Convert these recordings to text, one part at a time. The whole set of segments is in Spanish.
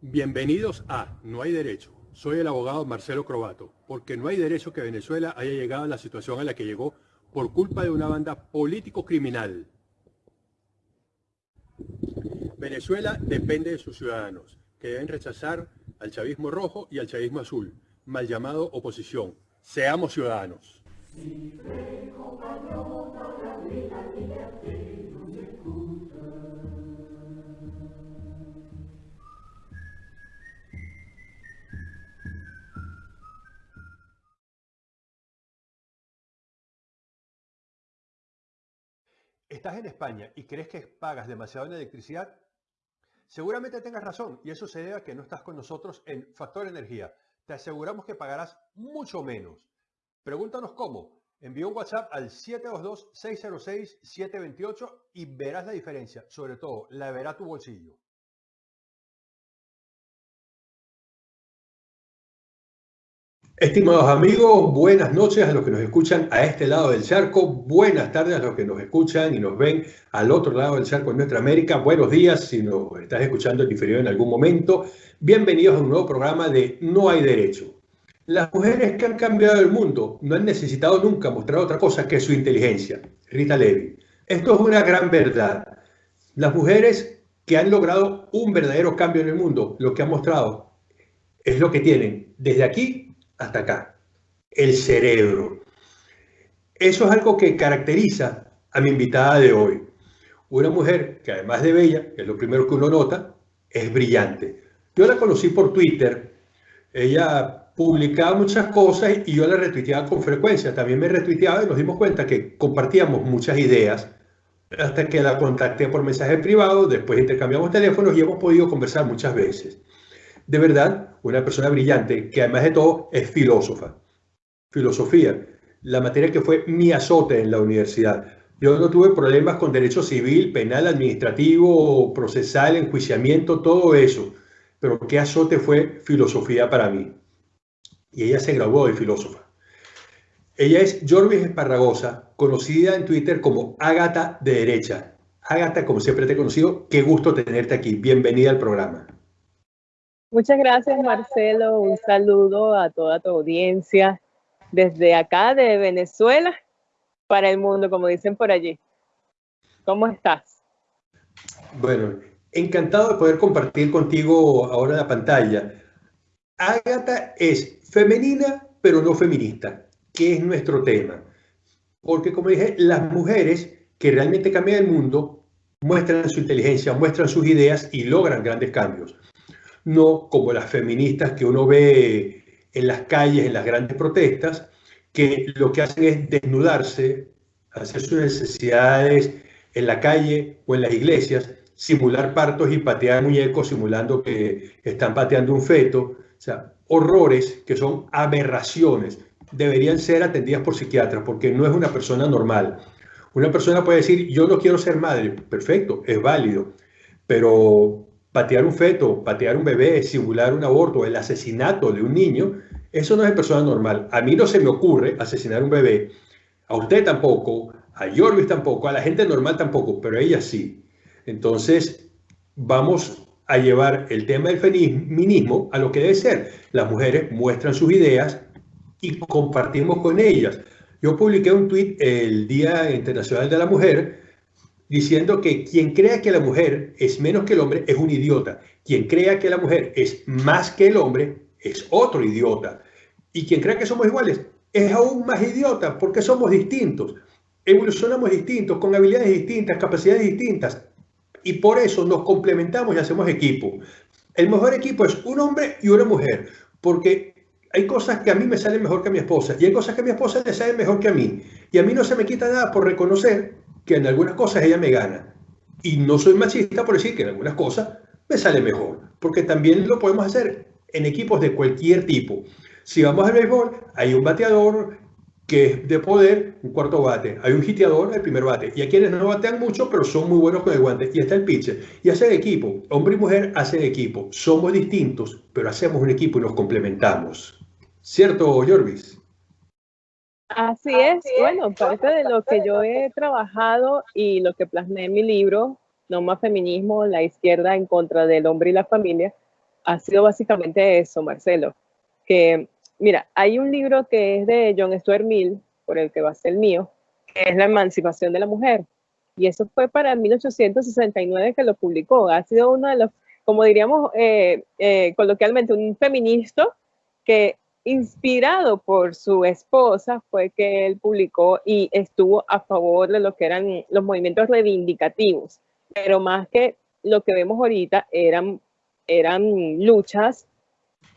Bienvenidos a No hay derecho. Soy el abogado Marcelo Crobato, porque no hay derecho que Venezuela haya llegado a la situación a la que llegó por culpa de una banda político-criminal. Venezuela depende de sus ciudadanos, que deben rechazar al chavismo rojo y al chavismo azul, mal llamado oposición. Seamos ciudadanos. ¿Estás en España y crees que pagas demasiado en electricidad? Seguramente tengas razón y eso se debe a que no estás con nosotros en Factor Energía. Te aseguramos que pagarás mucho menos. Pregúntanos cómo. Envía un WhatsApp al 722-606-728 y verás la diferencia. Sobre todo, la verá tu bolsillo. Estimados amigos, buenas noches a los que nos escuchan a este lado del charco, buenas tardes a los que nos escuchan y nos ven al otro lado del charco en nuestra América, buenos días si nos estás escuchando en diferido en algún momento, bienvenidos a un nuevo programa de No hay derecho. Las mujeres que han cambiado el mundo no han necesitado nunca mostrar otra cosa que su inteligencia. Rita Levi. Esto es una gran verdad. Las mujeres que han logrado un verdadero cambio en el mundo, lo que han mostrado es lo que tienen desde aquí hasta acá, el cerebro. Eso es algo que caracteriza a mi invitada de hoy. Una mujer que además de bella, que es lo primero que uno nota, es brillante. Yo la conocí por Twitter. Ella publicaba muchas cosas y yo la retuiteaba con frecuencia. También me retuiteaba y nos dimos cuenta que compartíamos muchas ideas hasta que la contacté por mensaje privado, después intercambiamos teléfonos y hemos podido conversar muchas veces de verdad una persona brillante que además de todo es filósofa. Filosofía, la materia que fue mi azote en la universidad. Yo no tuve problemas con derecho civil, penal, administrativo, procesal, enjuiciamiento, todo eso. Pero qué azote fue filosofía para mí. Y ella se graduó de filósofa. Ella es Jorvis Esparragosa, conocida en Twitter como Ágata de Derecha. Ágata, como siempre te he conocido, qué gusto tenerte aquí. Bienvenida al programa. Muchas gracias, Marcelo. Un saludo a toda tu audiencia desde acá de Venezuela para el mundo, como dicen por allí. ¿Cómo estás? Bueno, encantado de poder compartir contigo ahora la pantalla. Ágata es femenina, pero no feminista, que es nuestro tema. Porque, como dije, las mujeres que realmente cambian el mundo muestran su inteligencia, muestran sus ideas y logran grandes cambios no como las feministas que uno ve en las calles, en las grandes protestas, que lo que hacen es desnudarse, hacer sus necesidades en la calle o en las iglesias, simular partos y patear muñecos simulando que están pateando un feto. O sea, horrores que son aberraciones. Deberían ser atendidas por psiquiatras porque no es una persona normal. Una persona puede decir, yo no quiero ser madre. Perfecto, es válido. Pero patear un feto, patear un bebé, simular un aborto, el asesinato de un niño, eso no es persona normal. A mí no se me ocurre asesinar un bebé, a usted tampoco, a Jorvis tampoco, a la gente normal tampoco, pero a ella sí. Entonces, vamos a llevar el tema del feminismo a lo que debe ser. Las mujeres muestran sus ideas y compartimos con ellas. Yo publiqué un tweet el Día Internacional de la Mujer diciendo que quien crea que la mujer es menos que el hombre es un idiota. Quien crea que la mujer es más que el hombre es otro idiota. Y quien crea que somos iguales es aún más idiota porque somos distintos. Evolucionamos distintos, con habilidades distintas, capacidades distintas. Y por eso nos complementamos y hacemos equipo. El mejor equipo es un hombre y una mujer. Porque hay cosas que a mí me salen mejor que a mi esposa y hay cosas que a mi esposa le salen mejor que a mí. Y a mí no se me quita nada por reconocer que en algunas cosas ella me gana. Y no soy machista por decir que en algunas cosas me sale mejor, porque también lo podemos hacer en equipos de cualquier tipo. Si vamos al béisbol, hay un bateador que es de poder, un cuarto bate. Hay un hiteador, el primer bate. Y hay quienes no batean mucho, pero son muy buenos con el guante. Y está el pitcher. Y hacen equipo. Hombre y mujer hacen equipo. Somos distintos, pero hacemos un equipo y nos complementamos. ¿Cierto, Jorvis? Así es. Bueno, parte de lo que yo he trabajado y lo que plasmé en mi libro, No más feminismo, la izquierda en contra del hombre y la familia, ha sido básicamente eso, Marcelo. Que, mira, hay un libro que es de John Stuart Mill, por el que va a ser el mío, que es La emancipación de la mujer. Y eso fue para 1869 que lo publicó. Ha sido uno de los, como diríamos eh, eh, coloquialmente, un feminista que inspirado por su esposa fue que él publicó y estuvo a favor de lo que eran los movimientos reivindicativos, pero más que lo que vemos ahorita eran, eran luchas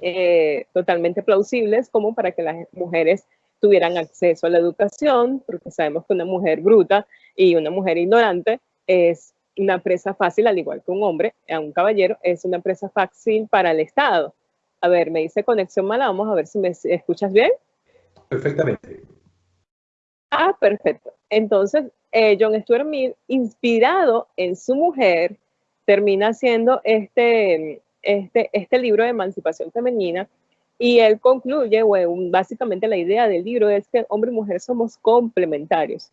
eh, totalmente plausibles como para que las mujeres tuvieran acceso a la educación, porque sabemos que una mujer bruta y una mujer ignorante es una presa fácil, al igual que un hombre, a un caballero, es una presa fácil para el Estado. A ver, me dice conexión mala, vamos a ver si me escuchas bien. Perfectamente. Ah, perfecto. Entonces, eh, John Stuart Mill, inspirado en su mujer, termina haciendo este, este, este libro de emancipación femenina y él concluye, básicamente la idea del libro es que hombre y mujer somos complementarios.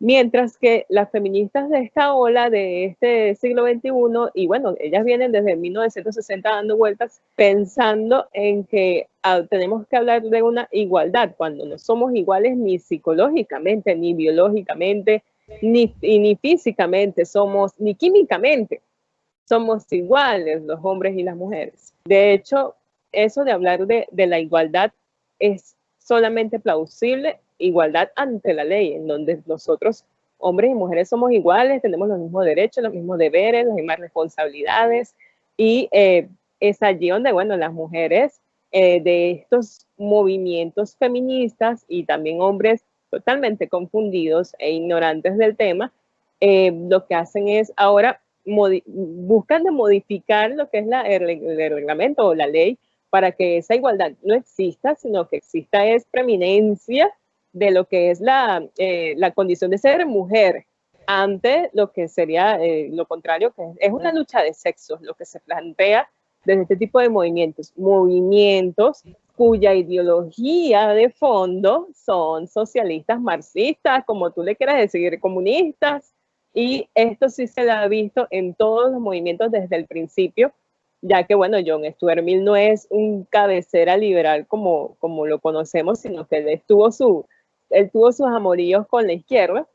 Mientras que las feministas de esta ola de este siglo XXI, y bueno, ellas vienen desde 1960 dando vueltas pensando en que ah, tenemos que hablar de una igualdad, cuando no somos iguales ni psicológicamente, ni biológicamente, ni, ni físicamente, somos, ni químicamente, somos iguales los hombres y las mujeres. De hecho, eso de hablar de, la igualdad es solamente plausible igualdad ante la ley, en donde nosotros, hombres y mujeres, somos iguales, tenemos los mismos derechos, los mismos deberes, las mismas responsabilidades, y eh, es allí donde, bueno, las mujeres eh, de estos movimientos feministas y también hombres totalmente confundidos e ignorantes del tema, eh, lo que hacen es ahora buscan de modificar lo que es la, el, el, reglamento o la ley para que esa igualdad no exista, sino que exista es preeminencia de lo que es la, eh, la condición de ser mujer ante lo que sería eh, lo contrario, que es una lucha de sexos, lo que se plantea desde este tipo de movimientos. Movimientos cuya ideología de fondo son socialistas, marxistas, como tú le quieras decir, comunistas, y esto sí se lo ha visto en todos los movimientos desde el principio, ya que, bueno, John Stuart Mill no es un cabecera liberal como, como lo conocemos, sino que él estuvo su, él tuvo sus amoríos con la izquierda.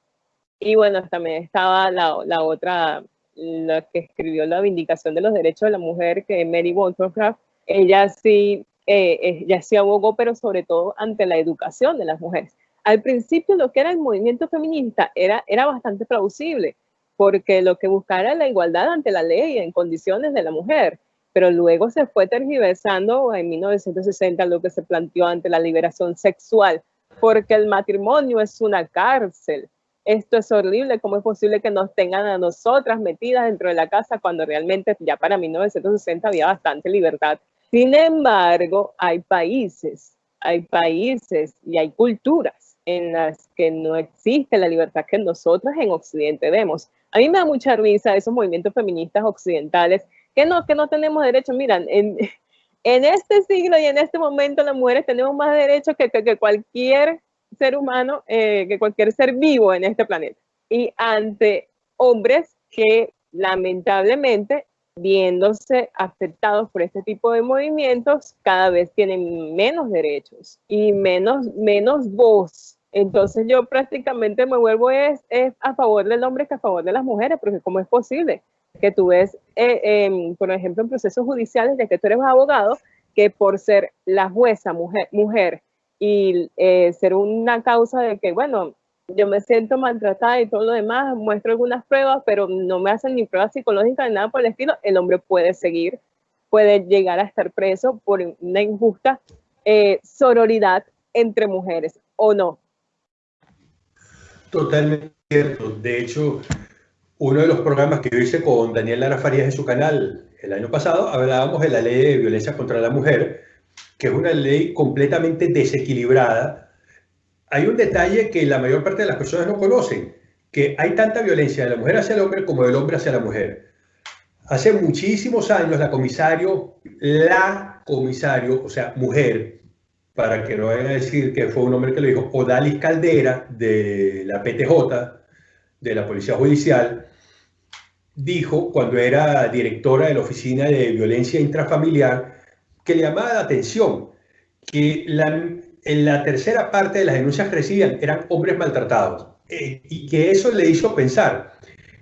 Y bueno, también estaba la, la otra, la que escribió la Vindicación de los Derechos de la Mujer, que es Mary Wollstonecraft. Ella sí, eh, ella sí abogó, pero sobre todo ante la educación de las mujeres. Al principio lo que era el movimiento feminista era, era bastante plausible, porque lo que buscaba era la igualdad ante la ley en condiciones de la mujer pero luego se fue tergiversando en 1960 lo que se planteó ante la liberación sexual porque el matrimonio es una cárcel. Esto es horrible, ¿cómo es posible que nos tengan a nosotras metidas dentro de la casa cuando realmente ya para 1960 había bastante libertad? Sin embargo, hay países, hay países y hay culturas en las que no existe la libertad que nosotras en Occidente vemos. A mí me da mucha risa esos movimientos feministas occidentales que no, que no tenemos derecho. Miran, en, en este siglo y en este momento las mujeres tenemos más derechos que, que, cualquier ser humano, eh, que cualquier ser vivo en este planeta. Y ante hombres que lamentablemente, viéndose afectados por este tipo de movimientos, cada vez tienen menos derechos y menos, menos voz. Entonces yo prácticamente me vuelvo es, a favor del hombre que a favor de las mujeres, porque ¿cómo es posible? que tú ves, eh, por ejemplo, en procesos judiciales de que tú eres abogado, que por ser la jueza mujer, mujer y eh, ser una causa de que, bueno, yo me siento maltratada y todo lo demás, muestro algunas pruebas, pero no me hacen ni pruebas psicológicas ni nada por el estilo, el hombre puede seguir, puede llegar a estar preso por una injusta eh, sororidad entre mujeres, ¿o no? Totalmente cierto. De hecho, uno de los programas que yo hice con Daniel Lara Farías en su canal el año pasado, hablábamos de la ley de violencia contra la mujer, que es una ley completamente desequilibrada. Hay un detalle que la mayor parte de las personas no conocen, que hay tanta violencia de la mujer hacia el hombre como del hombre hacia la mujer. Hace muchísimos años la comisario, la comisario, o sea, mujer, para que no vayan a decir que fue un hombre que lo dijo, Odalis Caldera, de la PTJ, de la Policía Judicial, dijo cuando era directora de la Oficina de Violencia Intrafamiliar que le llamaba la atención que en la tercera parte de las denuncias que recibían eran hombres maltratados eh, y que eso le hizo pensar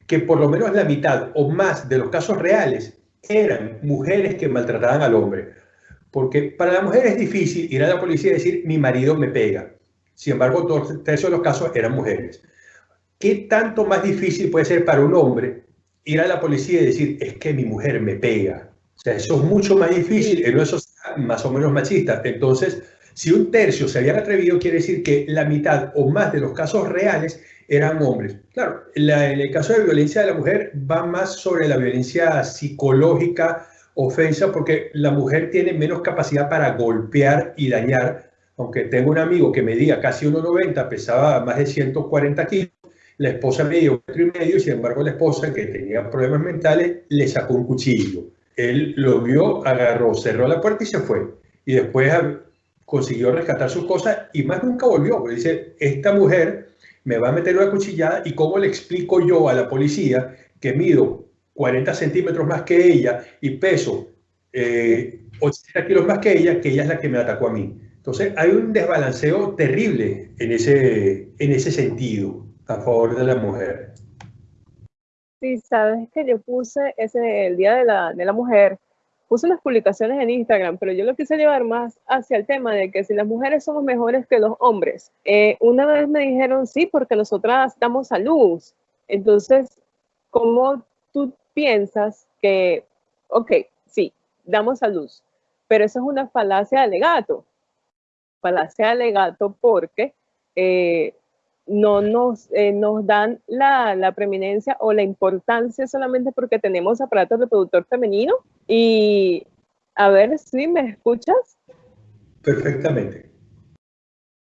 que por lo menos la mitad o más de los casos reales eran mujeres que maltrataban al hombre. Porque para la mujer es difícil ir a la policía y decir mi marido me pega. Sin embargo, todos de los casos eran mujeres. ¿Qué tanto más difícil puede ser para un hombre ir a la policía y decir, es que mi mujer me pega? O sea, eso es mucho más difícil en una sociedad más o menos machista. Entonces, si un tercio se habían atrevido, quiere decir que la mitad o más de los casos reales eran hombres. Claro, en el caso de violencia de la mujer va más sobre la violencia psicológica, ofensa, porque la mujer tiene menos capacidad para golpear y dañar. Aunque tengo un amigo que medía casi 1,90, pesaba más de 140 kilos, la esposa me dio metro y medio sin embargo la esposa, que tenía problemas mentales, le sacó un cuchillo. Él lo vio, agarró, cerró la puerta y se fue. Y después consiguió rescatar sus cosas y más nunca volvió. Porque dice, esta mujer me va a meter una cuchillada y cómo le explico yo a la policía que mido 40 centímetros más que ella y peso eh, 80 kilos más que ella, que ella es la que me atacó a mí. Entonces hay un desbalanceo terrible en ese, en ese sentido a favor de la mujer. Sí, sabes que yo puse ese, el Día de la, de la Mujer, puse unas publicaciones en Instagram, pero yo lo quise llevar más hacia el tema de que si las mujeres somos mejores que los hombres. Eh, una vez me dijeron, sí, porque nosotras damos a luz. Entonces, ¿cómo tú piensas que, ok, sí, damos a luz, pero eso es una falacia de alegato? Falacia de alegato porque eh, no nos, eh, nos dan la, la, preeminencia o la importancia solamente porque tenemos aparato reproductor femenino. Y a ver si me escuchas. Perfectamente.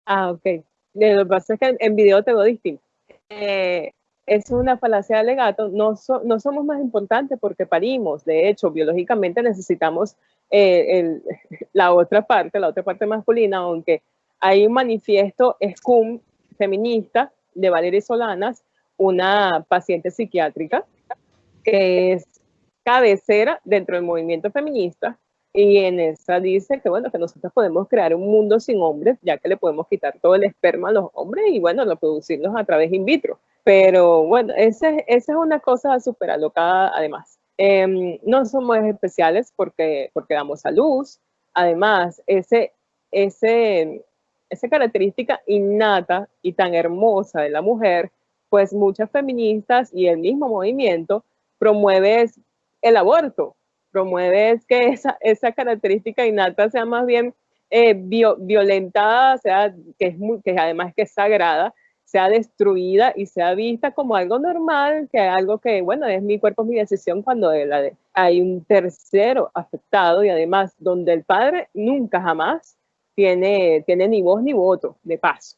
Ah, ok. Lo que pasa es que en video te veo distinto. Eh, es una falacia de alegato. No, no somos más importantes porque parimos. De hecho, biológicamente necesitamos eh, la otra parte, la otra parte masculina, aunque hay un manifiesto feminista de Valeria Solanas, una paciente psiquiátrica que es cabecera dentro del movimiento feminista y en esa dice que bueno, que nosotros podemos crear un mundo sin hombres, ya que le podemos quitar todo el esperma a los hombres y bueno, reproducirlos a través in vitro. Pero bueno, esa, esa es una cosa súper alocada además. Em, no somos especiales porque, porque damos a luz. Además, ese, ese, esa característica innata y tan hermosa de la mujer, pues muchas feministas y el mismo movimiento promueve el aborto, promueve que esa, esa característica innata sea más bien eh, violentada, sea, que, es muy, que además que es sagrada, sea destruida y sea vista como algo normal, que algo que, bueno, es mi cuerpo, mi decisión cuando hay un tercero afectado y además donde el padre nunca jamás tiene, tiene ni voz ni voto, de paso.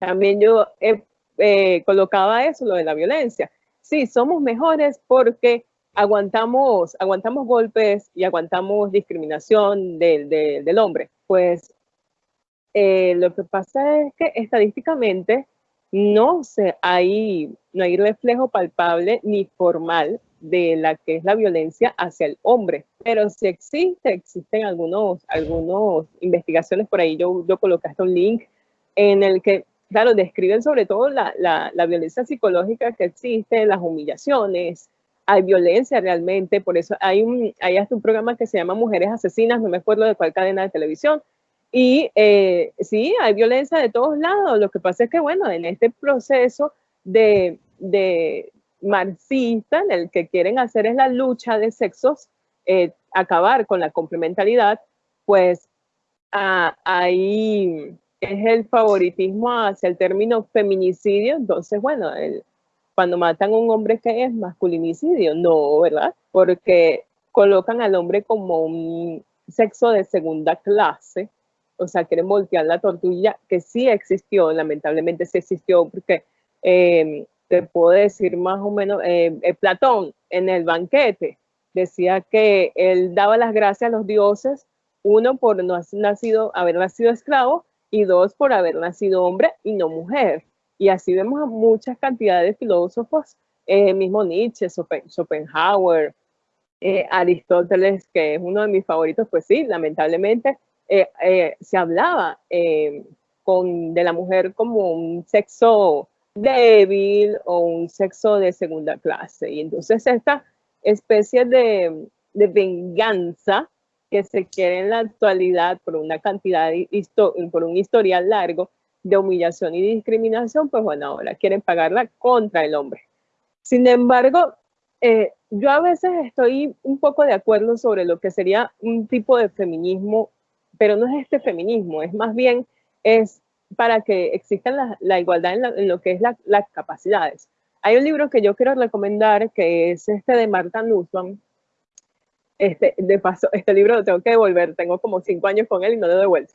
También yo eh, colocaba eso, lo de la violencia. Sí, somos mejores porque aguantamos, aguantamos golpes y aguantamos discriminación del, del hombre. Pues eh, lo que pasa es que estadísticamente no, se, hay, no hay reflejo palpable ni formal de la que es la violencia hacia el hombre. Pero si existe, existen algunos, algunos investigaciones por ahí. Yo, yo colocaste un link en el que, claro, describen sobre todo la, la, la violencia psicológica que existe, las humillaciones, hay violencia realmente, por eso hay, un, hasta un programa que se llama Mujeres Asesinas, no me acuerdo de cuál cadena de televisión, y eh, sí, hay violencia de todos lados, lo que pasa es que, bueno, en este proceso de, marxista en el que quieren hacer es la lucha de sexos, eh, acabar con la complementariedad, pues ah, ahí es el favoritismo hacia el término feminicidio. Entonces, bueno, cuando matan a un hombre que es masculinicidio, no, ¿verdad? Porque colocan al hombre como un sexo de segunda clase, o sea, quieren voltear la tortilla, que sí existió, lamentablemente sí existió, porque eh, te puedo decir más o menos, eh, eh, Platón en el banquete decía que él daba las gracias a los dioses Uno, por no nacido, haber nacido esclavo y dos, por haber nacido hombre y no mujer. Y así vemos a muchas cantidades de filósofos, eh, mismo Nietzsche, Schopenhauer, eh, Aristóteles, que es uno de mis favoritos, pues sí, lamentablemente eh, se hablaba con, de la mujer como un sexo débil o un sexo de segunda clase. Y entonces esta especie de, de venganza que se quiere en la actualidad por una cantidad, por un historial largo de humillación y discriminación, pues bueno, ahora quieren pagarla contra el hombre. Sin embargo, eh, yo a veces estoy un poco de acuerdo sobre lo que sería un tipo de feminismo, pero no es este feminismo, es más bien es para que exista la, igualdad en, lo que es las capacidades. Hay un libro que yo quiero recomendar que es este de Marta Nussbaum, este, de paso, este libro lo tengo que devolver, tengo como cinco años con él y no lo he devuelto.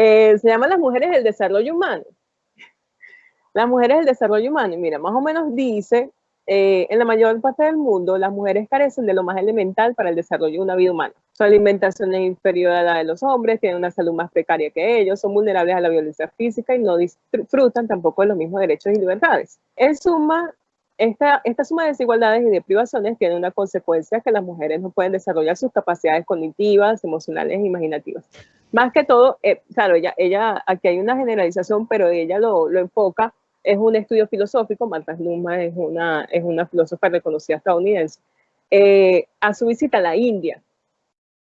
Eh, se llama Las mujeres del desarrollo humano. Las mujeres del desarrollo humano, y mira, más o menos dice, eh, en la mayor parte del mundo, las mujeres carecen de lo más elemental para el desarrollo de una vida humana. Su alimentación es inferior a la de los hombres, tienen una salud más precaria que ellos, son vulnerables a la violencia física y no disfrutan tampoco de los mismos derechos y libertades. En suma, esta, suma de desigualdades y de privaciones tiene una consecuencia que las mujeres no pueden desarrollar sus capacidades cognitivas, emocionales e imaginativas. Más que todo, eh, claro, ella, ella, aquí hay una generalización, pero ella lo, lo enfoca, es un estudio filosófico, Marta Numa es una, es una filósofa reconocida estadounidense, eh, a su visita a la India.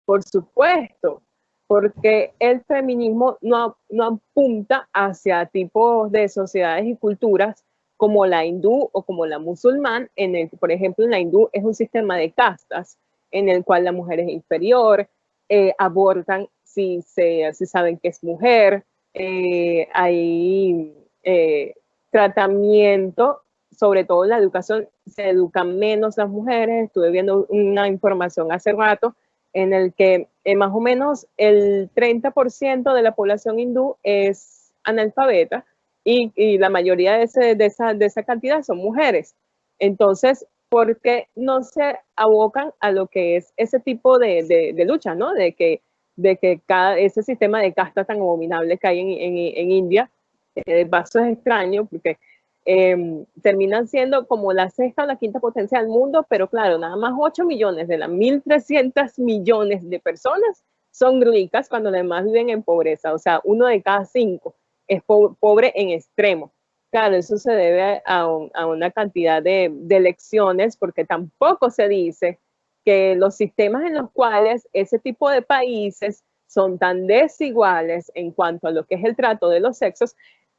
Por supuesto, porque el feminismo no, no apunta hacia tipos de sociedades y culturas como la hindú o como la musulmán, en el por ejemplo, en la hindú es un sistema de castas en el cual la mujer es inferior, eh, abortan si, se, si saben que es mujer, eh, hay eh, tratamiento, sobre todo en la educación, se educan menos las mujeres, estuve viendo una información hace rato en el que más o menos el 30% de la población hindú es analfabeta, y, la mayoría de, ese, de, esa, de esa cantidad son mujeres. Entonces, ¿por qué no se abocan a lo que es ese tipo de, de, lucha, ¿no? De que, de que cada, ese sistema de casta tan abominable que hay en, en, en India, eh, de paso es extraño porque em, terminan siendo como la sexta o la quinta potencia del mundo, pero claro, nada más 8 millones de las 1.300 millones de personas son ricas cuando además viven en pobreza, o sea, uno de cada cinco es pobre en extremo. Claro, eso se debe a, una cantidad de, de elecciones porque tampoco se dice que los sistemas en los cuales ese tipo de países son tan desiguales en cuanto a lo que es el trato de los sexos,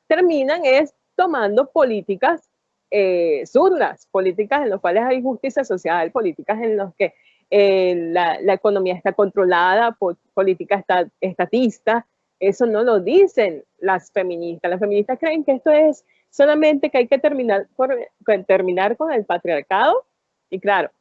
terminan es tomando políticas eh, políticas en las cuales hay justicia social, políticas en las que eh, la, economía está controlada por políticas estatistas, eso no lo dicen las feministas. Las feministas creen que esto es solamente que hay que terminar, terminar con el patriarcado. Y claro,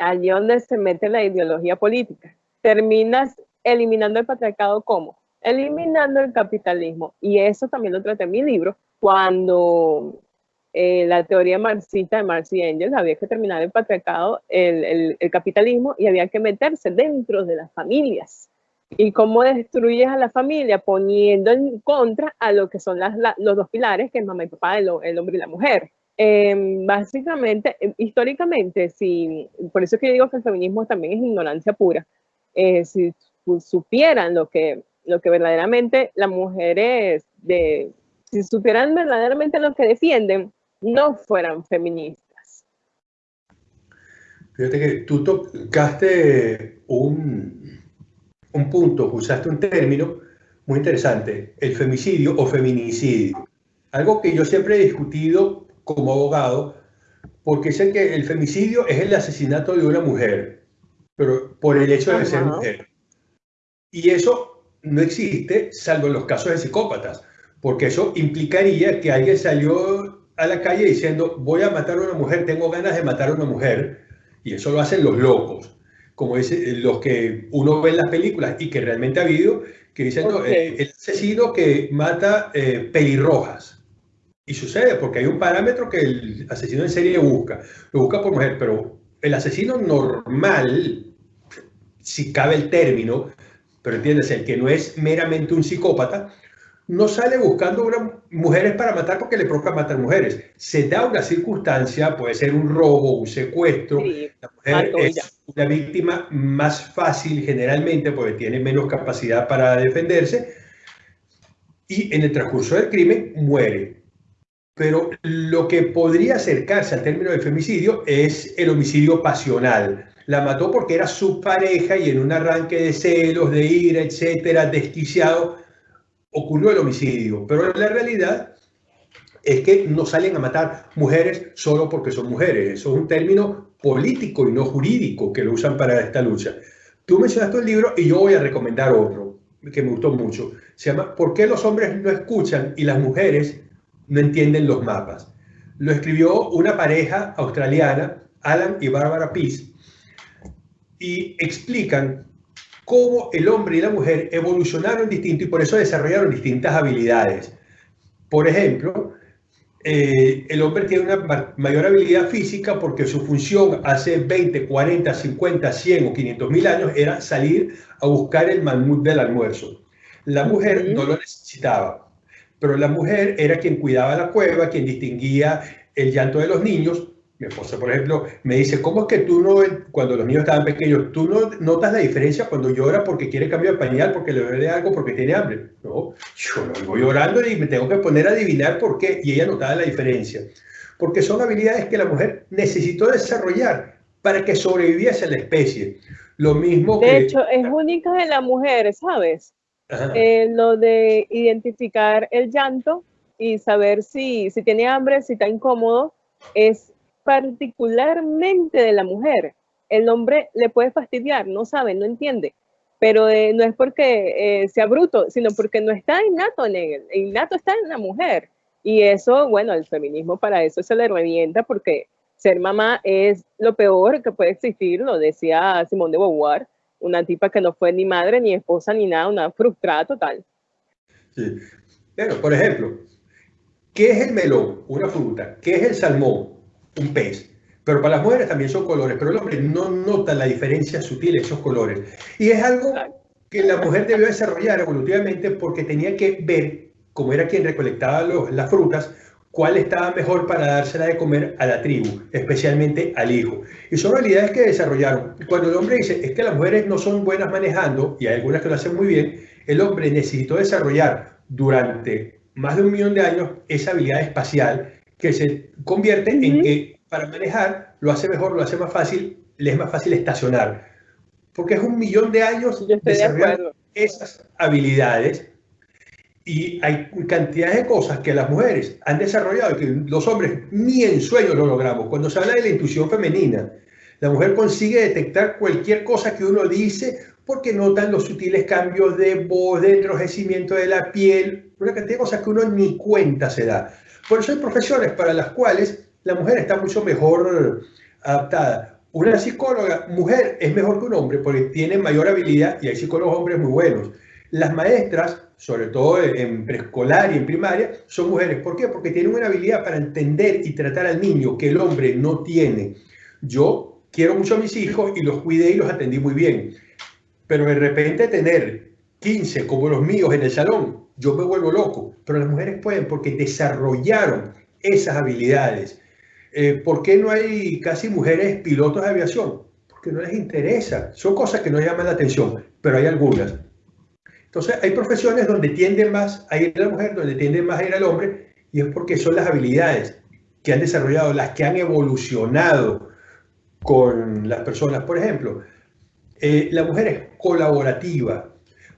allí donde se mete la ideología política. Terminas eliminando el patriarcado ¿cómo? Eliminando el capitalismo. Y eso también lo traté en mi libro, cuando eh, la teoría marxista de Marx y Engels había que terminar el patriarcado, el capitalismo, y había que meterse dentro de las familias y cómo destruyes a la familia poniendo en contra a lo que son las, los dos pilares, que es mamá y papá, el, hombre y la mujer. Em, básicamente, em, históricamente, si, por eso es que yo digo que el feminismo también es ignorancia pura. Eh, si supieran lo que, lo que verdaderamente las mujeres, de, si supieran verdaderamente lo que defienden, no fueran feministas. Fíjate que tú tocaste un, un punto, usaste un término muy interesante, el femicidio o feminicidio. Algo que yo siempre he discutido como abogado, porque sé que el femicidio es el asesinato de una mujer, pero por el hecho de ser mujer. Y eso no existe, salvo en los casos de psicópatas, porque eso implicaría que alguien salió a la calle diciendo, voy a matar a una mujer, tengo ganas de matar a una mujer, y eso lo hacen los locos como es eh, los que uno ve en las películas y que realmente ha habido, que dicen, el asesino que mata eh, pelirrojas. Y sucede porque hay un parámetro que el asesino en serie busca. Lo busca por mujer, pero el asesino normal si cabe el término, pero entiendes, el que no es meramente un psicópata, no sale buscando una, mujeres para matar porque le provoca matar mujeres. Se da una circunstancia, puede ser un robo, un secuestro. la mujer es una víctima más fácil generalmente porque tiene menos capacidad para defenderse y en el transcurso del crimen muere. Pero lo que podría acercarse al término de femicidio es el homicidio pasional. La mató porque era su pareja y en un arranque de celos, de ira, etcétera, desquiciado, ocurrió el homicidio, pero la realidad es que no salen a matar mujeres solo porque son mujeres. Eso es un término político y no jurídico que lo usan para esta lucha. Tú mencionaste el libro y yo voy a recomendar otro que me gustó mucho. Se llama ¿Por qué los hombres no escuchan y las mujeres no entienden los mapas? Lo escribió una pareja australiana, Alan y Barbara Peace, y explican cómo el hombre y la mujer evolucionaron distinto y por eso desarrollaron distintas habilidades. Por ejemplo, eh, el hombre tiene una mayor habilidad física porque su función hace 20, 40, 50, 100 o 500 mil años era salir a buscar el mamut del almuerzo. La mujer no lo necesitaba, pero la mujer era quien cuidaba la cueva, quien distinguía el llanto de los niños, mi esposa, por ejemplo, me dice, ¿cómo es que tú no, cuando los niños estaban pequeños, tú no notas la diferencia cuando llora porque quiere cambio de pañal, porque le duele algo, porque tiene hambre? No, yo no voy llorando y me tengo que poner a adivinar por qué. Y ella notaba la diferencia. Porque son habilidades que la mujer necesitó desarrollar para que sobreviviese la especie. Lo mismo de hecho, es única en la mujer, ¿sabes? Eh, lo de identificar el llanto y saber si, si tiene hambre, si está incómodo, es particularmente de la mujer. El hombre le puede fastidiar, no sabe, no entiende, pero eh, no es porque eh, sea bruto, sino porque no está innato en él, innato está en la mujer. Y eso, bueno, el feminismo para eso se le revienta porque ser mamá es lo peor que puede existir, lo decía Simón de Beauvoir, una tipa que no fue ni madre, ni esposa, ni nada, una frustrada total. Sí. Pero, por ejemplo, ¿qué es el melón? Una fruta. ¿Qué es el salmón? un pez. Pero para las mujeres también son colores, pero el hombre no nota la diferencia sutil de esos colores. Y es algo que la mujer debió desarrollar evolutivamente porque tenía que ver, como era quien recolectaba las frutas, cuál estaba mejor para dársela de comer a la tribu, especialmente al hijo. Y son habilidades que desarrollaron. Cuando el hombre dice, es que las mujeres no son buenas manejando, y hay algunas que lo hacen muy bien, el hombre necesitó desarrollar durante más de un millón de años esa habilidad espacial que se convierte en que para manejar lo hace mejor, lo hace más fácil, le es más fácil estacionar. Porque es un millón de años desarrollando esas habilidades y hay cantidades de cosas que las mujeres han desarrollado y que los hombres ni en sueño lo logramos. Cuando se habla de la intuición femenina, la mujer consigue detectar cualquier cosa que uno dice porque notan los sutiles cambios de voz, de enrojecimiento de la piel, una cantidad de cosas que uno ni cuenta se da. Por eso hay profesiones para las cuales la mujer está mucho mejor adaptada. Una psicóloga mujer es mejor que un hombre porque tiene mayor habilidad y hay psicólogos hombres muy buenos. Las maestras, sobre todo en preescolar y en primaria, son mujeres. ¿Por qué? Porque tienen una habilidad para entender y tratar al niño que el hombre no tiene. Yo quiero mucho a mis hijos y los cuidé y los atendí muy bien. Pero de repente tener 15 como los míos en el salón yo me vuelvo loco, pero las mujeres pueden porque desarrollaron esas habilidades. Eh, ¿Por qué no hay casi mujeres pilotos de aviación? Porque no les interesa. Son cosas que no llaman la atención, pero hay algunas. Entonces, hay profesiones donde tienden más a ir a la mujer, donde tienden más a ir al hombre, y es porque son las habilidades que han desarrollado, las que han evolucionado con las personas. Por ejemplo, eh, la mujer es colaborativa,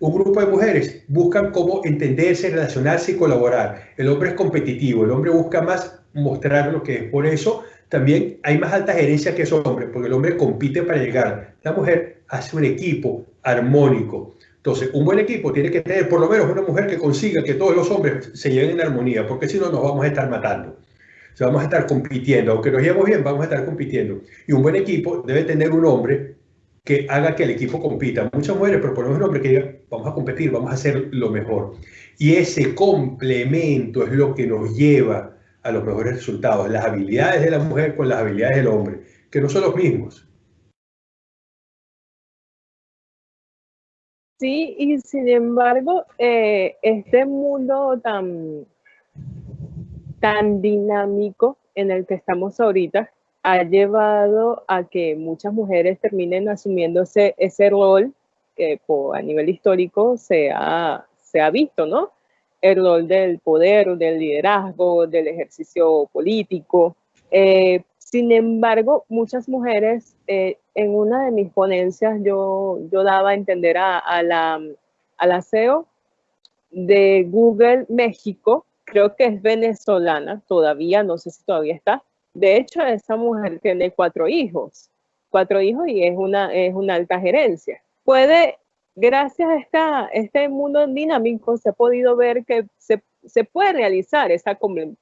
un grupo de mujeres buscan cómo entenderse, relacionarse y colaborar. El hombre es competitivo, el hombre busca más mostrar lo que es. Por eso también hay más alta gerencia que esos hombres, porque el hombre compite para llegar. La mujer hace un equipo armónico. Entonces, un buen equipo tiene que tener por lo menos una mujer que consiga que todos los hombres se lleven en armonía, porque si no nos vamos a estar matando. O vamos a estar compitiendo. Aunque nos llevemos bien, vamos a estar compitiendo. Y un buen equipo debe tener un hombre que haga que el equipo compita. Muchas mujeres proponemos un hombre que diga, vamos a competir, vamos a hacer lo mejor. Y ese complemento es lo que nos lleva a los mejores resultados, las habilidades de la mujer con las habilidades del hombre, que no son los mismos. Sí, y sin embargo, eh, este mundo tan, tan dinámico en el que estamos ahorita ha llevado a que muchas mujeres terminen asumiéndose ese rol que a nivel histórico se ha, se ha visto, ¿no? El rol del poder, del liderazgo, del ejercicio político. Eh, sin embargo, muchas mujeres, eh, en una de mis ponencias yo, yo daba a entender a, la, a la CEO de Google México, creo que es venezolana, todavía, no sé si todavía está. De hecho, esa mujer tiene cuatro hijos, cuatro hijos y es una, es una alta gerencia. Puede, gracias a esta, este mundo dinámico, se ha podido ver que se, se puede realizar ese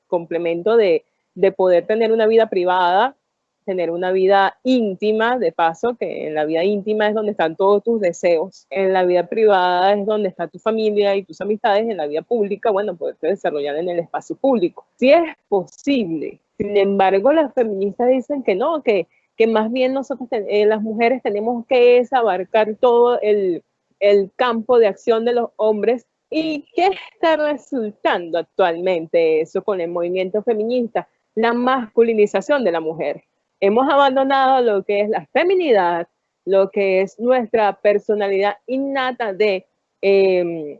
complemento de, de poder tener una vida privada, tener una vida íntima, de paso, que en la vida íntima es donde están todos tus deseos, en la vida privada es donde está tu familia y tus amistades, en la vida pública, bueno, poderte desarrollar en el espacio público. Si es posible, sin embargo, las feministas dicen que no, que, que más bien nosotros, eh, las mujeres, tenemos que abarcar todo el, el campo de acción de los hombres ¿Y qué está resultando actualmente eso con el movimiento feminista? La masculinización de la mujer. Hemos abandonado lo que es la feminidad, lo que es nuestra personalidad innata de, em,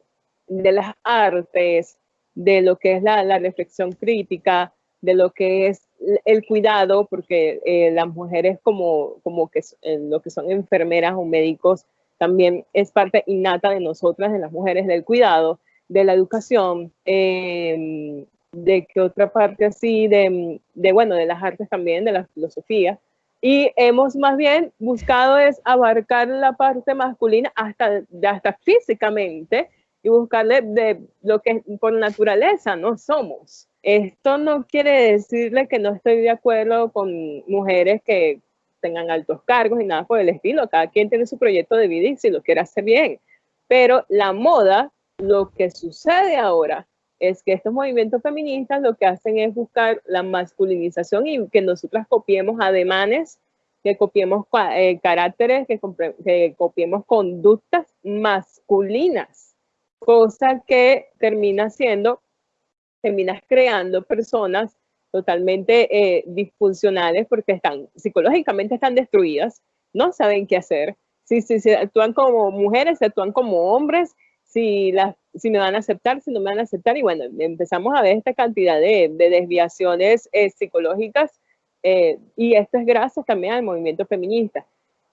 de las artes, de lo que es la, reflexión crítica, de lo que es el cuidado, porque eh, las mujeres como, como que eh, lo que son enfermeras o médicos también es parte innata de nosotras, de las mujeres, del cuidado, de la educación, em, de que otra parte así, de, de, bueno, de las artes también, de la filosofía. Y hemos más bien buscado es abarcar la parte masculina hasta, hasta físicamente y buscarle de lo que por naturaleza no somos. Esto no quiere decirle que no estoy de acuerdo con mujeres que tengan altos cargos y nada por el estilo. Cada quien tiene su proyecto de vida y si lo quiere hacer bien. Pero la moda, lo que sucede ahora es que estos movimientos feministas lo que hacen es buscar la masculinización y que nosotras copiemos ademanes, que copiemos eh, caracteres, que, que copiemos conductas masculinas, cosa que termina siendo, terminas creando personas totalmente eh, disfuncionales porque están psicológicamente están destruidas, no saben qué hacer. Si, si se actúan como mujeres, se actúan como hombres, si, las, si me van a aceptar, si no me van a aceptar. Y bueno, empezamos a ver esta cantidad de, desviaciones eh, psicológicas eh, y esto es gracias también al movimiento feminista.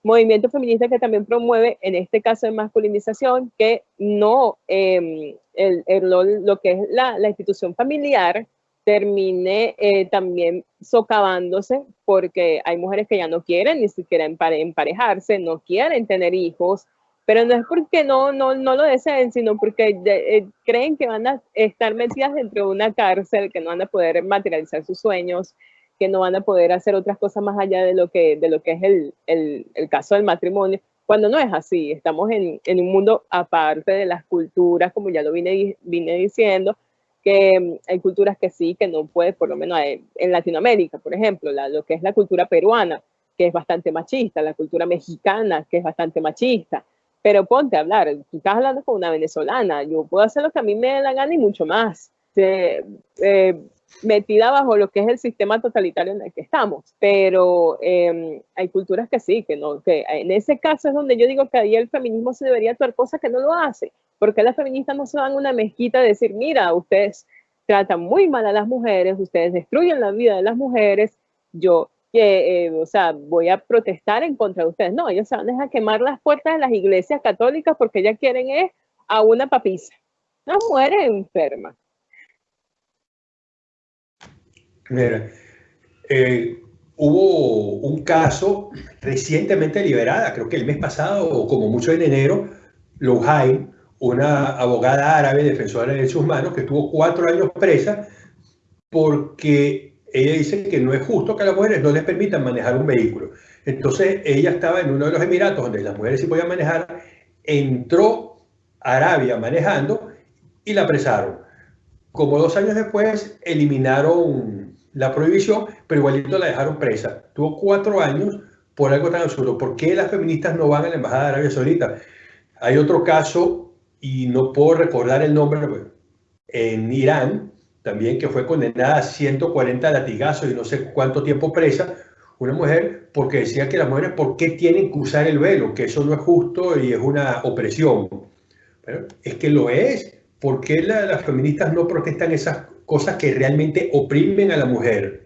Movimiento feminista que también promueve, en este caso de masculinización, que no em, el, lo que es la, la institución familiar termine eh, también socavándose porque hay mujeres que ya no quieren ni siquiera emparejarse, no quieren tener hijos, pero no es porque no, no, no lo deseen, sino porque eh, creen que van a estar metidas dentro de una cárcel, que no van a poder materializar sus sueños, que no van a poder hacer otras cosas más allá de lo que, de lo que es el, el, el caso del matrimonio, cuando no es así, estamos en, en, un mundo aparte de las culturas, como ya lo vine, vine diciendo, que mm, hay culturas que sí, que no puede, por lo menos eh, en Latinoamérica, por ejemplo, la, lo que es la cultura peruana, que es bastante machista, la cultura mexicana, que es bastante machista, pero ponte a hablar, tú estás hablando con una venezolana, yo puedo hacer lo que a mí me da la gana y mucho más. Eh, metida bajo lo que es el sistema totalitario en el que estamos, pero em, hay culturas que sí, que no, que en ese caso es donde yo digo que ahí el feminismo se debería actuar, cosa que no lo hace, porque las feministas no se van a una mezquita de decir, mira, ustedes tratan muy mal a las mujeres, ustedes destruyen la vida de las mujeres, yo eh, o sea, voy a protestar en contra de ustedes. No, ellos se van a quemar las puertas de las iglesias católicas porque ellas quieren es a una papisa. Una mujer enferma. Mira, eh, hubo un caso recientemente liberada, creo que el mes pasado, o como mucho en enero, Louhain, una abogada árabe defensora de derechos humanos que estuvo cuatro años presa porque ella dice que no es justo que a las mujeres no les permitan manejar un vehículo. Entonces ella estaba en uno de los Emiratos donde las mujeres sí podían manejar, entró a Arabia manejando y la apresaron. Como dos años después eliminaron la prohibición, pero igualito la dejaron presa. Tuvo cuatro años por algo tan absurdo. ¿Por qué las feministas no van a la Embajada de Arabia Saudita? Hay otro caso, y no puedo recordar el nombre, en Irán, también que fue condenada a 140 latigazos y no sé cuánto tiempo presa, una mujer porque decía que las mujeres, ¿por qué tienen que usar el velo? Que eso no es justo y es una opresión. Pero es que lo es. ¿Por qué las feministas no protestan esas cosas que realmente oprimen a la mujer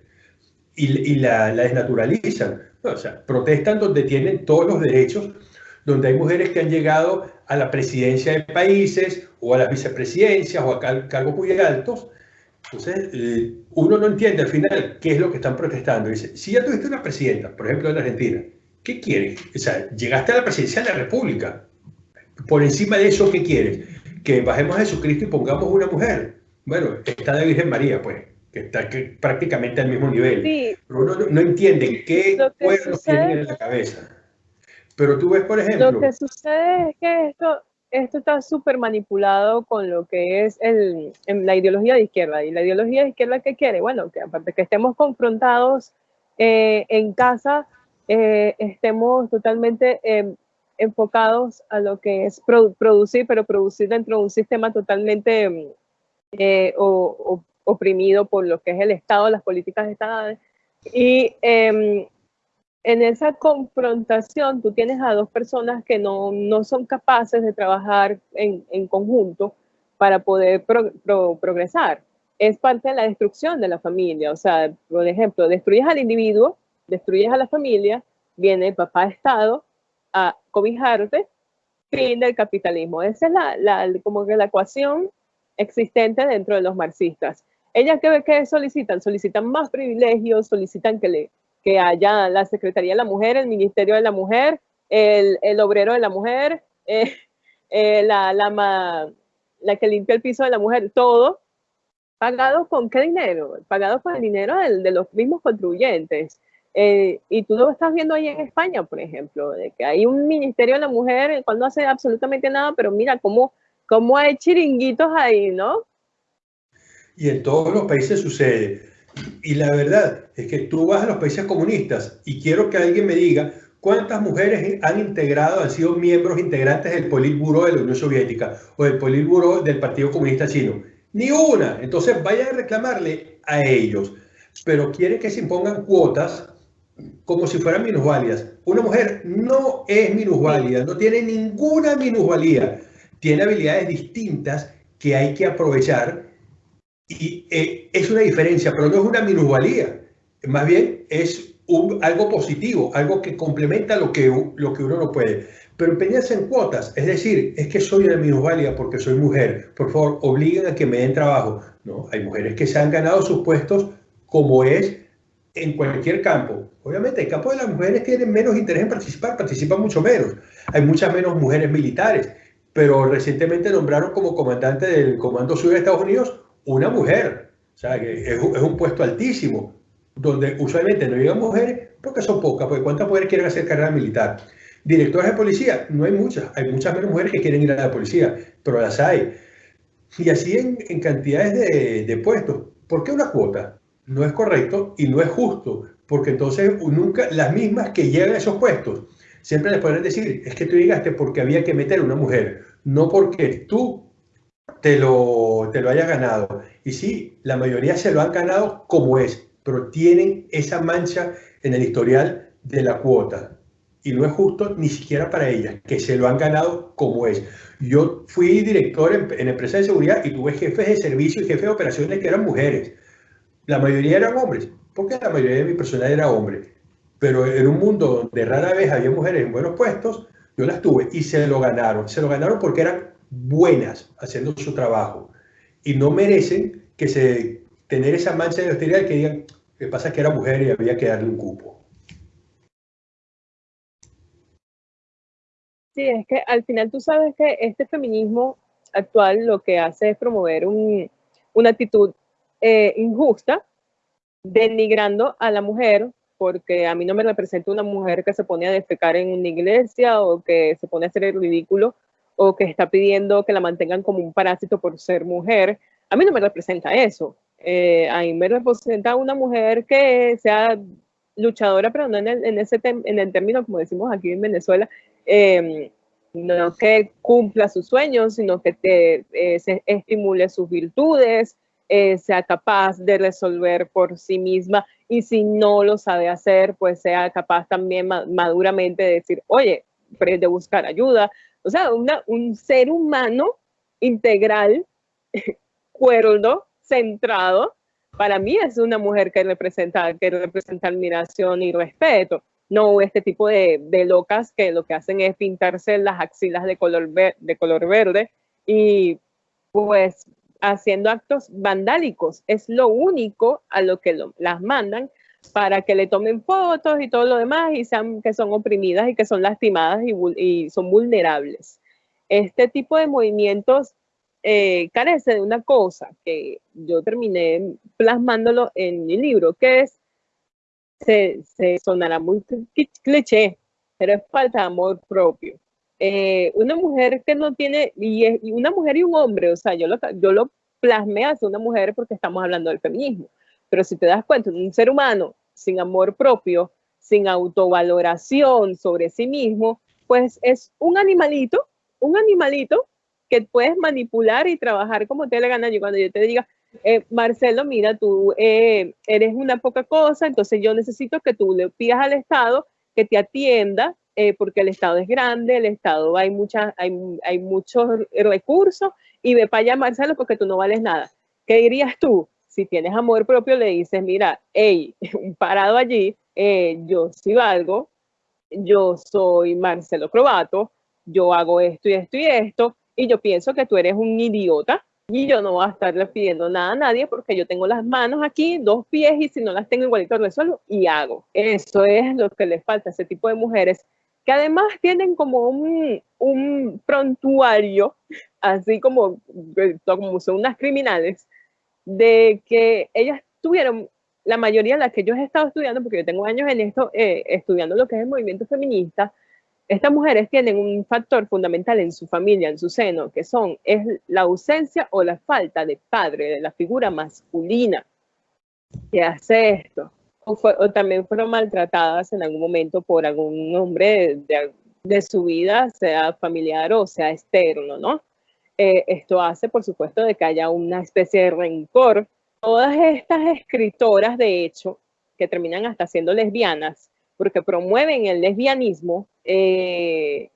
y, la, desnaturalizan? o sea, protestan donde tienen todos los derechos, donde hay mujeres que han llegado a la presidencia de países o a las vicepresidencias o a cargos muy altos entonces, eh, uno no entiende al final qué es lo que están protestando. Dice, si ya tuviste una presidenta, por ejemplo, en Argentina, ¿qué quieres? O sea, llegaste a la presidencia de la República. Por encima de eso, ¿qué quieres? Que bajemos a Jesucristo y pongamos una mujer. Bueno, está la Virgen María, pues, que está prácticamente al mismo nivel. Pero uno no, entiende qué pueblos tienen en la cabeza. Pero tú ves, por ejemplo... Lo que sucede es que esto, esto está súper manipulado con lo que es el, la ideología de izquierda. ¿Y la ideología de izquierda qué quiere? Bueno, que aparte que estemos confrontados eh, en casa, eh, estemos totalmente em, enfocados a lo que es producir, pero producir dentro de un sistema totalmente em, eh, oprimido por lo que es el Estado, las políticas estatales. Y em, en esa confrontación tú tienes a dos personas que no, son capaces de trabajar en, conjunto para poder progresar. Es parte de la destrucción de la familia. O sea, por ejemplo, destruyes al individuo, destruyes a la familia, viene el papá Estado a cobijarte, fin del capitalismo. Esa es la, como que la ecuación existente dentro de los marxistas. Ellas que, que solicitan, solicitan más privilegios, solicitan que le que haya la Secretaría de la Mujer, el Ministerio de la Mujer, el, el Obrero de la Mujer, eh, eh, la, la, la, que limpia el piso de la mujer, todo pagado con qué dinero? Pagado con el dinero de, los mismos contribuyentes. Eh, y tú lo estás viendo ahí en España, por ejemplo, de que hay un Ministerio de la Mujer cuando hace absolutamente nada, pero mira cómo, cómo hay chiringuitos ahí, ¿no? Y en todos los países sucede. Y la verdad es que tú vas a los países comunistas y quiero que alguien me diga cuántas mujeres han integrado, han sido miembros integrantes del Politburo de la Unión Soviética o del Politburo del Partido Comunista Chino. Ni una. Entonces vayan a reclamarle a ellos. Pero quieren que se impongan cuotas como si fueran minusválidas. Una mujer no es minusválida, no tiene ninguna minusvalía. Tiene habilidades distintas que hay que aprovechar y eh, es una diferencia, pero no es una minusvalía. Más bien es algo positivo, algo que complementa lo que, lo que uno no puede. Pero empeñarse en cuotas, es decir, es que soy una minusvalía porque soy mujer. Por favor, obliguen a que me den trabajo. No, hay mujeres que se han ganado sus puestos como es en cualquier campo. Obviamente, el campo de las mujeres tienen menos interés en participar, participan mucho menos. Hay muchas menos mujeres militares, pero recientemente nombraron como comandante del Comando Sur de Estados Unidos una mujer. O sea, que es, un puesto altísimo, donde usualmente no llegan mujeres porque son pocas, porque ¿cuántas mujeres quieren hacer carrera militar? Directores de policía, no hay muchas, hay muchas menos mujeres que quieren ir a la policía, pero las hay. Y así en, cantidades de, de, puestos. ¿Por qué una cuota? No es correcto y no es justo, porque entonces nunca las mismas que llegan a esos puestos siempre les pueden decir, es que tú llegaste porque había que meter una mujer, no porque tú te lo, te lo hayas ganado. Y sí, la mayoría se lo han ganado como es, pero tienen esa mancha en el historial de la cuota. Y no es justo ni siquiera para ellas, que se lo han ganado como es. Yo fui director en, en de seguridad y tuve jefes de servicio y jefes de operaciones que eran mujeres. La mayoría eran hombres, porque la mayoría de mi personal era hombre. Pero en un mundo donde rara vez había mujeres en buenos puestos, yo las tuve y se lo ganaron. Se lo ganaron porque eran buenas haciendo su trabajo y no merecen que se tener esa mancha de hostilidad que digan que pasa que era mujer y había que darle un cupo. Sí, es que al final tú sabes que este feminismo actual lo que hace es promover una actitud eh, injusta, denigrando a la mujer, porque a mí no me representa una mujer que se pone a defecar en una iglesia o que se pone a hacer el ridículo o que está pidiendo que la mantengan como un parásito por ser mujer, a mí no me representa eso. Eh, a mí me representa una mujer que sea luchadora, pero no en el, en ese en el término, como decimos aquí en Venezuela, em, no que cumpla sus sueños, sino que te, eh, se estimule sus virtudes, eh, sea capaz de resolver por sí misma y si no lo sabe hacer, pues sea capaz también maduramente de decir, oye, de buscar ayuda. O sea, un ser humano integral, cuerdo, centrado, para mí es una mujer que representa, admiración y respeto. No este tipo de, locas que lo que hacen es pintarse las axilas de color verde y pues haciendo actos vandálicos. Es lo único a lo que las mandan para que le tomen fotos y todo lo demás y sean que son oprimidas y que son lastimadas y, son vulnerables. Este tipo de movimientos eh, carece de una cosa que yo terminé plasmándolo en mi libro, que es, se, sonará muy cliché, pero es falta de amor propio. Eh, una mujer que no tiene, y, una mujer y un hombre, o sea, yo lo, yo lo plasmé hacia una mujer porque estamos hablando del feminismo, pero si te das cuenta, un ser humano sin amor propio, sin autovaloración sobre sí mismo, pues es un animalito, un animalito que puedes manipular y trabajar como te le gana. Yo cuando yo te diga, eh, Marcelo, mira, tú eh, eres una poca cosa, entonces yo necesito que tú le pidas al Estado que te atienda eh, porque el Estado es grande, el Estado hay, muchas, hay, hay muchos recursos y ve para Marcelo, porque tú no vales nada. ¿Qué dirías tú? Si tienes amor propio, le dices, mira, hey, parado allí, eh, yo sí valgo, yo soy Marcelo Crobato, yo hago esto y esto y esto, y yo pienso que tú eres un idiota y yo no voy a estarle pidiendo nada a nadie porque yo tengo las manos aquí, dos pies y si no las tengo igualito resuelvo y hago. Eso es lo que les falta a ese tipo de mujeres que además tienen como un, un prontuario, así como, como son unas criminales, de que ellas tuvieron, la mayoría de las que yo he estado estudiando, porque yo tengo años en esto, eh, estudiando lo que es el movimiento feminista, estas mujeres tienen un factor fundamental en su familia, en su seno, que son es la ausencia o la falta de padre, de la figura masculina que hace esto o, también fueron maltratadas en algún momento por algún hombre de, su vida, sea familiar o sea externo, ¿no? Eh, esto hace, por supuesto, de que haya una especie de rencor. Todas estas escritoras, de hecho, que terminan hasta siendo lesbianas, porque promueven el lesbianismo, eh,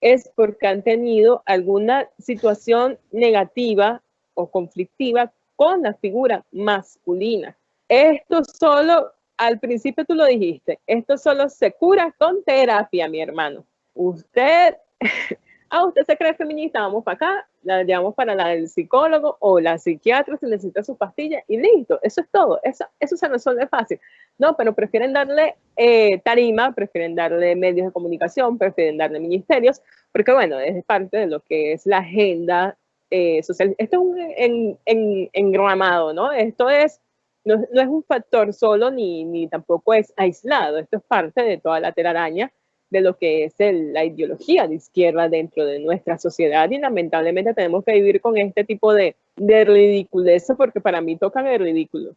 es porque han tenido alguna situación negativa o conflictiva con la figura masculina. Esto solo, al principio tú lo dijiste, esto solo se cura con terapia, mi hermano. Usted, ah, usted se cree feminista, vamos para acá, la llevamos para la del psicólogo o la psiquiatra si necesita su pastilla y listo, eso es todo, eso, eso se resuelve fácil. No, pero prefieren darle eh, tarima, prefieren darle medios de comunicación, prefieren darle ministerios, porque bueno, es parte de lo que es la agenda eh, social. Esto es un en, en, engramado, ¿no? Esto es no, es un factor solo ni, ni tampoco es aislado, esto es parte de toda la telaraña de lo que es la ideología de izquierda dentro de nuestra sociedad y lamentablemente tenemos que vivir con este tipo de, de ridiculez porque para mí tocan el ridículo.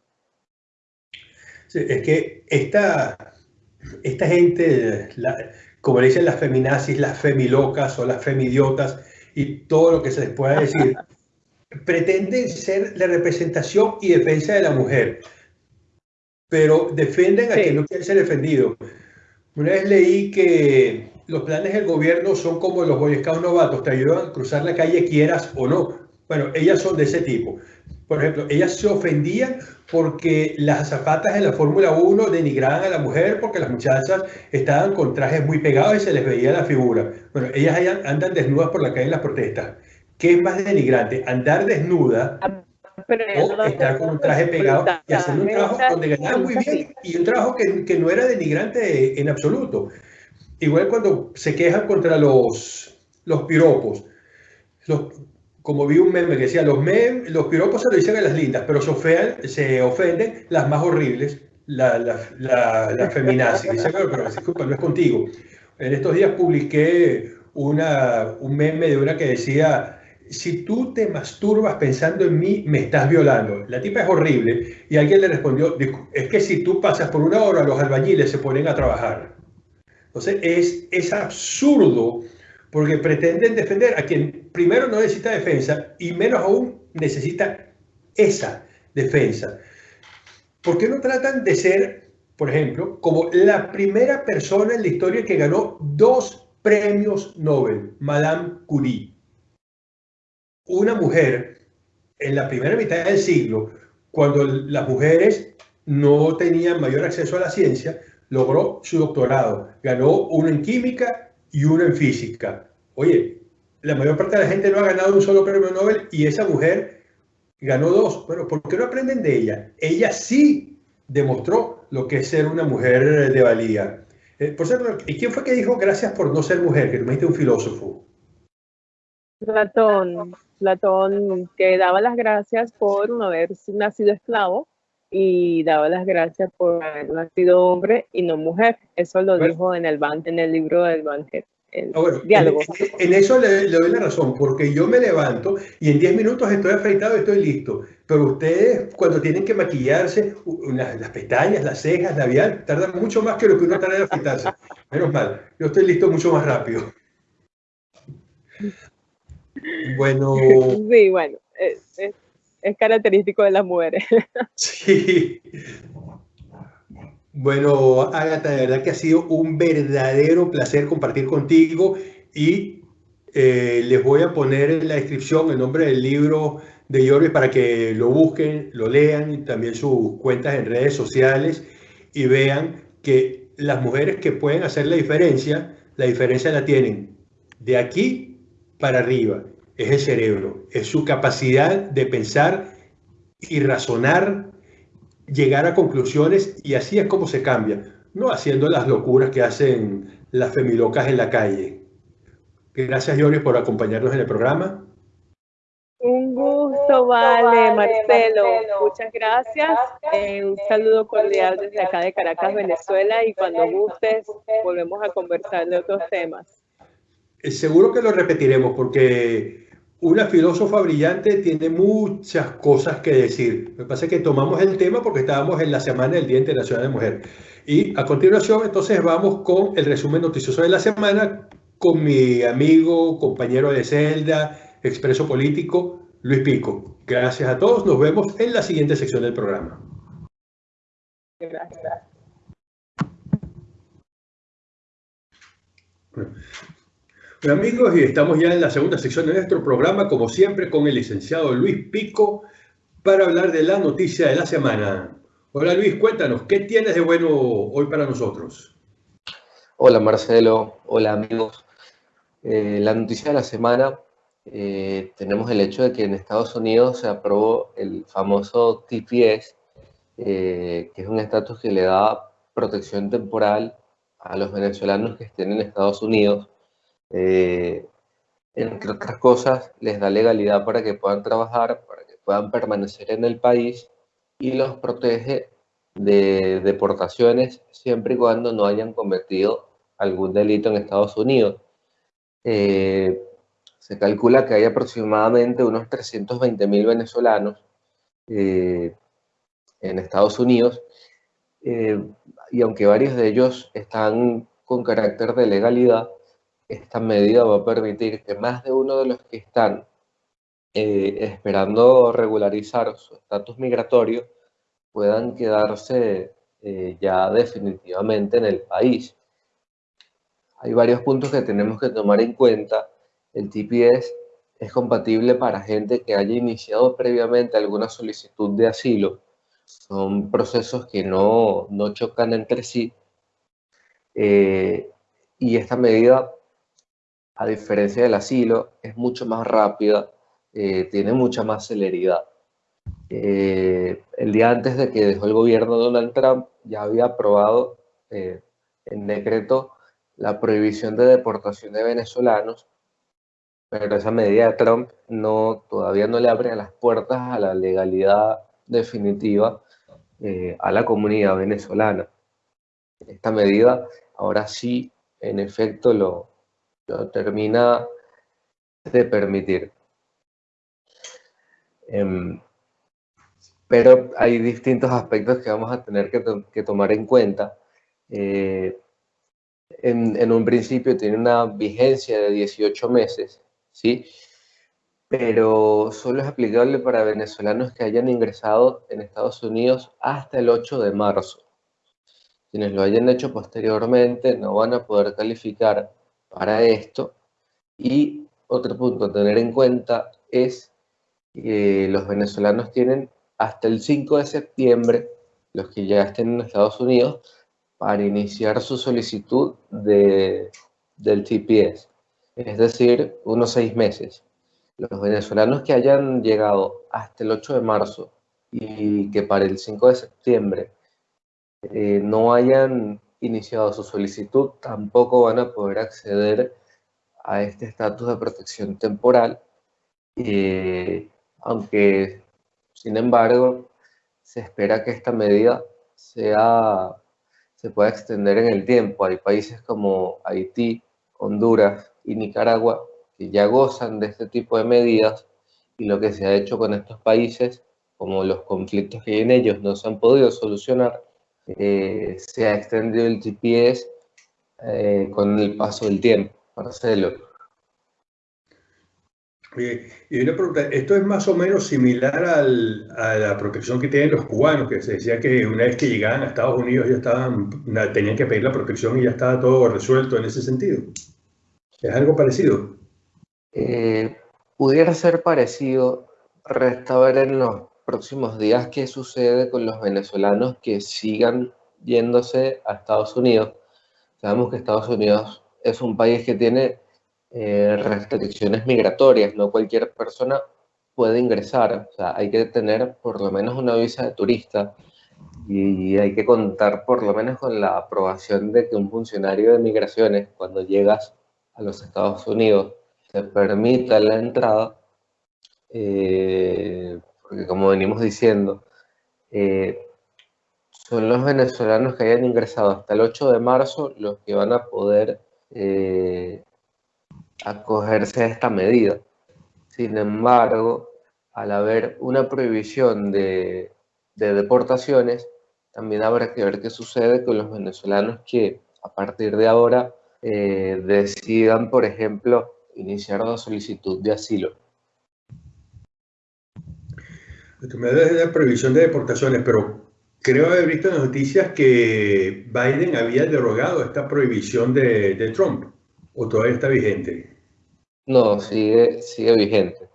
Sí, es que esta, esta gente, como le dicen las feminazis, las femilocas o las femidiotas y todo lo que se les pueda decir, pretenden ser la representación y defensa de la mujer, pero defienden a quien no quiere ser defendido. Una vez leí que los planes del gobierno son como los Boy novatos, te ayudan a cruzar la calle quieras o no. Bueno, ellas son de ese tipo. Por ejemplo, ellas se ofendían porque las zapatas de la Fórmula 1 denigraban a la mujer porque las muchachas estaban con trajes muy pegados y se les veía la figura. Bueno, ellas andan desnudas por la calle en las protestas. ¿Qué es más denigrante? ¿Andar desnuda o estar con un traje pegado y hacer un trabajo donde ganaba muy bien y un trabajo que, que, no era denigrante en absoluto? Igual cuando se quejan contra los, los piropos, como vi un meme que decía, los, los piropos se lo dicen a las lindas, pero se, ofenden, se ofenden las más horribles, las la, la, feminazis. Dice, pero, pero disculpa, no es contigo. En estos días publiqué una, un meme de una que decía, si tú te masturbas pensando en mí, me estás violando. La tipa es horrible y alguien le respondió, es que si tú pasas por una hora, los albañiles se ponen a trabajar. Entonces es, es absurdo porque pretenden defender a quien primero no necesita defensa y menos aún necesita esa defensa. ¿Por qué no tratan de ser, por ejemplo, como la primera persona en la historia que ganó dos premios Nobel, Madame Curie? Una mujer en la primera mitad del siglo, cuando las mujeres no tenían mayor acceso a la ciencia, logró su doctorado, ganó uno en química y uno en física. Oye, la mayor parte de la gente no ha ganado un solo premio Nobel y esa mujer ganó dos. Bueno, ¿por qué no aprenden de ella? Ella sí demostró lo que es ser una mujer de valía. Eh, por cierto, ¿y quién fue que dijo gracias por no ser mujer? Que tú me dijiste un filósofo. Platón, Platón que daba las gracias por no haber nacido esclavo y daba las gracias por haber nacido hombre y no mujer. Eso lo dijo en el, en el libro del Banquet. Ah, diálogo. En, eso le, doy la razón, porque yo me levanto y en 10 minutos estoy afeitado y estoy listo. Pero ustedes, cuando tienen que maquillarse, las, pestañas, las cejas, la labial, tardan mucho más que lo que uno tarda en afeitarse. Menos mal, yo estoy listo mucho más rápido. Bueno. Sí, bueno, es, es característico de las mujeres. Sí. Bueno, Agatha, de verdad que ha sido un verdadero placer compartir contigo y eh, les voy a poner en la descripción el nombre del libro de Jorge para que lo busquen, lo lean y también sus cuentas en redes sociales y vean que las mujeres que pueden hacer la diferencia, la diferencia la tienen de aquí para arriba. Es el cerebro, es su capacidad de pensar y razonar llegar a conclusiones y así es como se cambia, no haciendo las locuras que hacen las femilocas en la calle. Gracias, Joris, por acompañarnos en el programa. Un gusto, vale, Marcelo. Muchas gracias. Eh, un saludo cordial desde acá de Caracas, Venezuela, y cuando gustes volvemos a conversar de otros temas. Eh, seguro que lo repetiremos porque una filósofa brillante tiene muchas cosas que decir. Me pasa que tomamos el tema porque estábamos en la semana del Día Internacional de Mujer. Y a continuación, entonces, vamos con el resumen noticioso de la semana con mi amigo, compañero de celda, expreso político, Luis Pico. Gracias a todos. Nos vemos en la siguiente sección del programa. Gracias. Amigos, y estamos ya en la segunda sección de nuestro programa, como siempre, con el licenciado Luis Pico para hablar de la noticia de la semana. Hola Luis, cuéntanos, ¿qué tienes de bueno hoy para nosotros? Hola Marcelo, hola amigos. Eh, la noticia de la semana, eh, tenemos el hecho de que en Estados Unidos se aprobó el famoso TPS, eh, que es un estatus que le da protección temporal a los venezolanos que estén en Estados Unidos eh, entre otras cosas, les da legalidad para que puedan trabajar, para que puedan permanecer en el país y los protege de deportaciones siempre y cuando no hayan cometido algún delito en Estados Unidos. Eh, se calcula que hay aproximadamente unos 320 mil venezolanos eh, en Estados Unidos y aunque varios de ellos están con carácter de legalidad, esta medida va a permitir que más de uno de los que están eh, esperando regularizar su estatus migratorio puedan quedarse eh, ya definitivamente en el país. Hay varios puntos que tenemos que tomar en cuenta. El TPS es compatible para gente que haya iniciado previamente alguna solicitud de asilo. Son procesos que no, no chocan entre sí. Eh, y esta medida a diferencia del asilo, es mucho más rápida, eh, tiene mucha más celeridad. Eh, el día antes de que dejó el gobierno Donald Trump, ya había aprobado eh, en decreto la prohibición de deportación de venezolanos, pero esa medida de Trump no, todavía no le abre las puertas a la legalidad definitiva a la comunidad venezolana. Esta medida ahora sí, en efecto, lo, lo termina de permitir. Em, pero hay distintos aspectos que vamos a tener que, tomar en cuenta. Eh, en, un principio tiene una vigencia de 18 meses, ¿sí? Pero solo es aplicable para venezolanos que hayan ingresado en Estados Unidos hasta el 8 de marzo. Quienes lo hayan hecho posteriormente no van a poder calificar para esto. Y otro punto a tener en cuenta es que los venezolanos tienen hasta el 5 de septiembre, los que ya estén en Estados Unidos, para iniciar su solicitud de, del TPS, es decir, unos seis meses. Los venezolanos que hayan llegado hasta el 8 de marzo y que para el 5 de septiembre eh, no hayan iniciado su solicitud, tampoco van a poder acceder a este estatus de protección temporal, eh, aunque, sin embargo, se espera que esta medida sea se puede extender en el tiempo. Hay países como Haití, Honduras y Nicaragua que ya gozan de este tipo de medidas y lo que se ha hecho con estos países, como los conflictos que en ellos no se han podido solucionar, eh, se ha extendido el GPS eh, con el paso del tiempo. Marcelo y una pregunta, ¿esto es más o menos similar al, a la protección que tienen los cubanos? Que se decía que una vez que llegaban a Estados Unidos ya estaban, tenían que pedir la protección y ya estaba todo resuelto en ese sentido. ¿Es algo parecido? Eh, pudiera ser parecido. Resta ver en los próximos días qué sucede con los venezolanos que sigan yéndose a Estados Unidos. Sabemos que Estados Unidos es un país que tiene eh, restricciones migratorias, no cualquier persona puede ingresar, o sea, hay que tener por lo menos una visa de turista y hay que contar por lo menos con la aprobación de que un funcionario de migraciones, cuando llegas a los Estados Unidos, te permita la entrada, eh, porque como venimos diciendo, eh, son los venezolanos que hayan ingresado hasta el 8 de marzo los que van a poder acogerse a esta medida. Sin embargo, al haber una prohibición de, deportaciones, también habrá que ver qué sucede con los venezolanos que a partir de ahora eh, decidan, por ejemplo, iniciar una solicitud de asilo. Tú me la prohibición de deportaciones, pero creo haber visto en noticias que Biden había derogado esta prohibición de, de Trump. ¿O todavía está vigente? No, sigue, sigue vigente.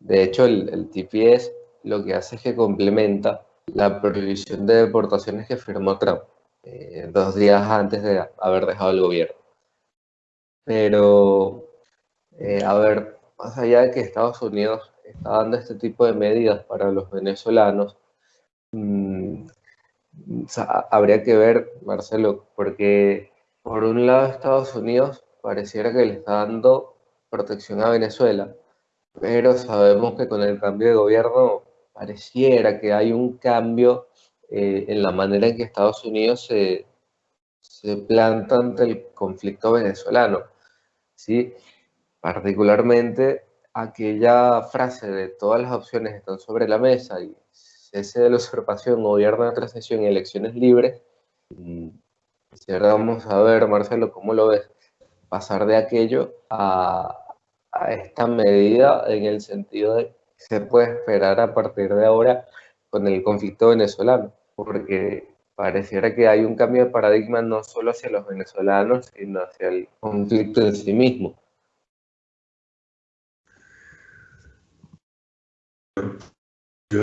De hecho, el, el TPS lo que hace es que complementa la prohibición de deportaciones que firmó Trump eh, dos días antes de haber dejado el gobierno. Pero, eh, a ver, más allá de que Estados Unidos está dando este tipo de medidas para los venezolanos, mm, habría que ver, Marcelo, porque por un lado Estados Unidos pareciera que le está dando protección a Venezuela, pero sabemos que con el cambio de gobierno pareciera que hay un cambio eh, en la manera en que Estados Unidos se, se planta ante el conflicto venezolano. ¿sí? Particularmente aquella frase de todas las opciones están sobre la mesa y cese de la usurpación, gobierno de transición y elecciones libres. Y vamos a ver, Marcelo, ¿cómo lo ves? pasar de aquello a, esta medida en el sentido de se puede esperar a partir de ahora con el conflicto venezolano, porque pareciera que hay un cambio de paradigma no solo hacia los venezolanos, sino hacia el conflicto en sí mismo. Yo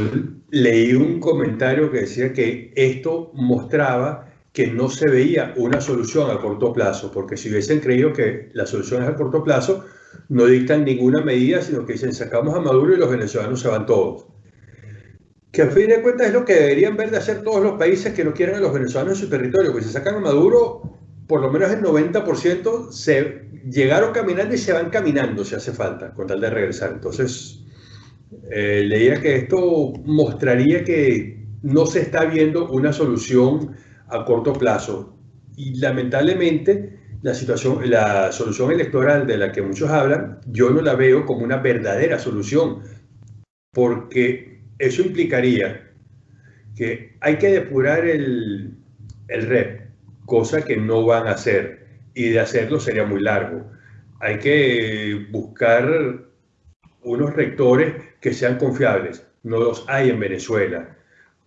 leí un comentario que decía que esto mostraba que no se veía una solución a corto plazo, porque si hubiesen creído que la solución es a corto plazo, no dictan ninguna medida, sino que dicen sacamos a Maduro y los venezolanos se van todos. Que a fin de cuentas es lo que deberían ver de hacer todos los países que no quieren a los venezolanos en su territorio, que si sacan a Maduro, por lo menos el 90% se llegaron caminando y se van caminando si hace falta, con tal de regresar. Entonces, eh, leía que esto mostraría que no se está viendo una solución a corto plazo. Y lamentablemente la, situación, la solución electoral de la que muchos hablan, yo no la veo como una verdadera solución, porque eso implicaría que hay que depurar el, el REP, cosa que no van a hacer. y de hacerlo sería muy largo. Hay que buscar unos rectores que sean confiables. No los hay en Venezuela,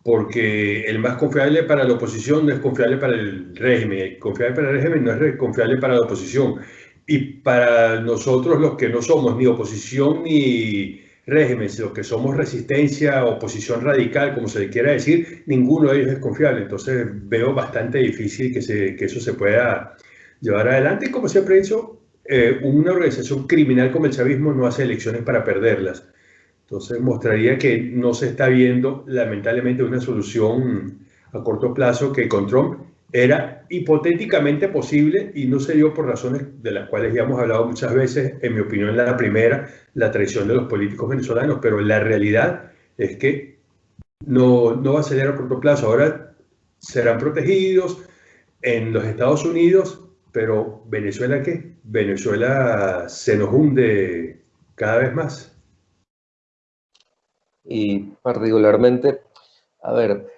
porque el más confiable para la oposición no es confiable para el régimen, el confiable para el régimen no es confiable para la oposición. Y para nosotros los que no somos ni oposición ni régimen, los que somos resistencia, oposición radical, como se le quiera decir, ninguno de ellos es confiable. Entonces veo bastante difícil que, se, que eso se pueda llevar adelante. Y como siempre he dicho, eh, una organización criminal como el chavismo no hace elecciones para perderlas. Entonces mostraría que no se está viendo lamentablemente una solución a corto plazo que con Trump era hipotéticamente posible y no se dio por razones de las cuales ya hemos hablado muchas veces, en mi opinión la primera, la traición de los políticos venezolanos, pero la realidad es que no, no va a ser a corto plazo. Ahora serán protegidos en los Estados Unidos, pero Venezuela qué? Venezuela se nos hunde cada vez más. Y particularmente, a ver,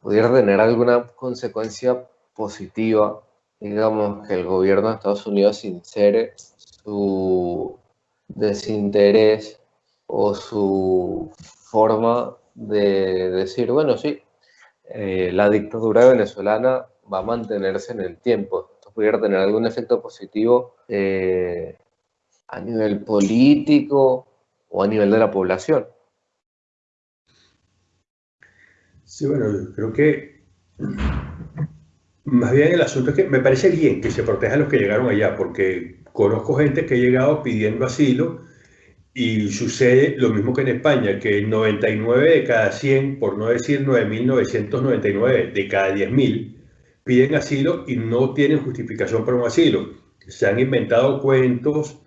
pudiera tener alguna consecuencia positiva, digamos, que el gobierno de Estados Unidos sincere su desinterés o su forma de decir, bueno, sí, eh, la dictadura venezolana va a mantenerse en el tiempo pudiera tener algún efecto positivo eh, a nivel político o a nivel de la población. Sí, bueno, creo que más bien el asunto es que me parece bien que se proteja a los que llegaron allá, porque conozco gente que ha llegado pidiendo asilo y sucede lo mismo que en España, que 99 de cada 100, por no decir 9.999 de cada 10.000, piden asilo y no tienen justificación para un asilo. Se han inventado cuentos,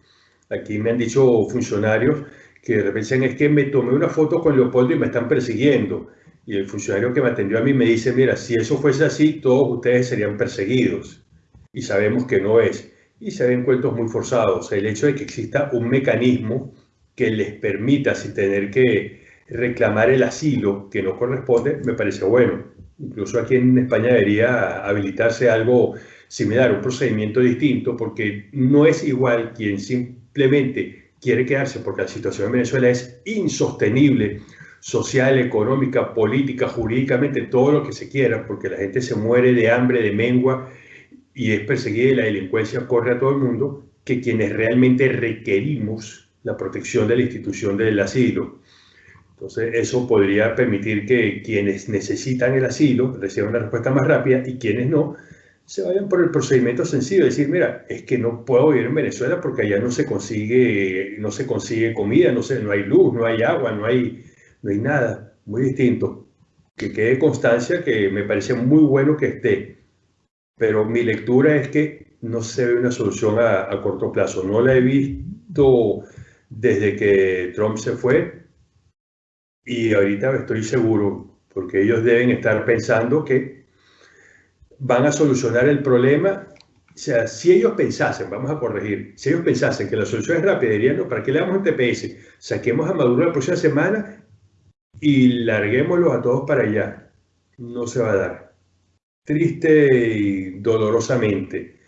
aquí me han dicho funcionarios que de repente dicen es que me tomé una foto con Leopoldo y me están persiguiendo. Y el funcionario que me atendió a mí me dice, mira, si eso fuese así, todos ustedes serían perseguidos. Y sabemos que no es. Y se ven cuentos muy forzados. El hecho de que exista un mecanismo que les permita, sin tener que reclamar el asilo que no corresponde, me parece bueno. Incluso aquí en España debería habilitarse algo similar, un procedimiento distinto, porque no es igual quien simplemente quiere quedarse porque la situación en Venezuela es insostenible, social, económica, política, jurídicamente, todo lo que se quiera, porque la gente se muere de hambre, de mengua y es perseguida y la delincuencia corre a todo el mundo, que quienes realmente requerimos la protección de la institución del asilo. Entonces, eso podría permitir que quienes necesitan el asilo reciban una respuesta más rápida y quienes no se vayan por el procedimiento sencillo, decir, mira, es que no puedo vivir en Venezuela porque allá no se consigue, no se consigue comida, no, no hay luz, no hay agua, no hay, no hay nada, muy distinto. Que quede constancia que me parece muy bueno que esté, pero mi lectura es que no se ve una solución a, a corto plazo. No la he visto desde que Trump se fue, y ahorita estoy seguro, porque ellos deben estar pensando que van a solucionar el problema. O sea, si ellos pensasen, vamos a corregir, si ellos pensasen que la solución es rápida, dirían, no, ¿para qué le damos un TPS? Saquemos a Maduro la próxima semana y larguémoslo a todos para allá. No se va a dar. Triste y dolorosamente.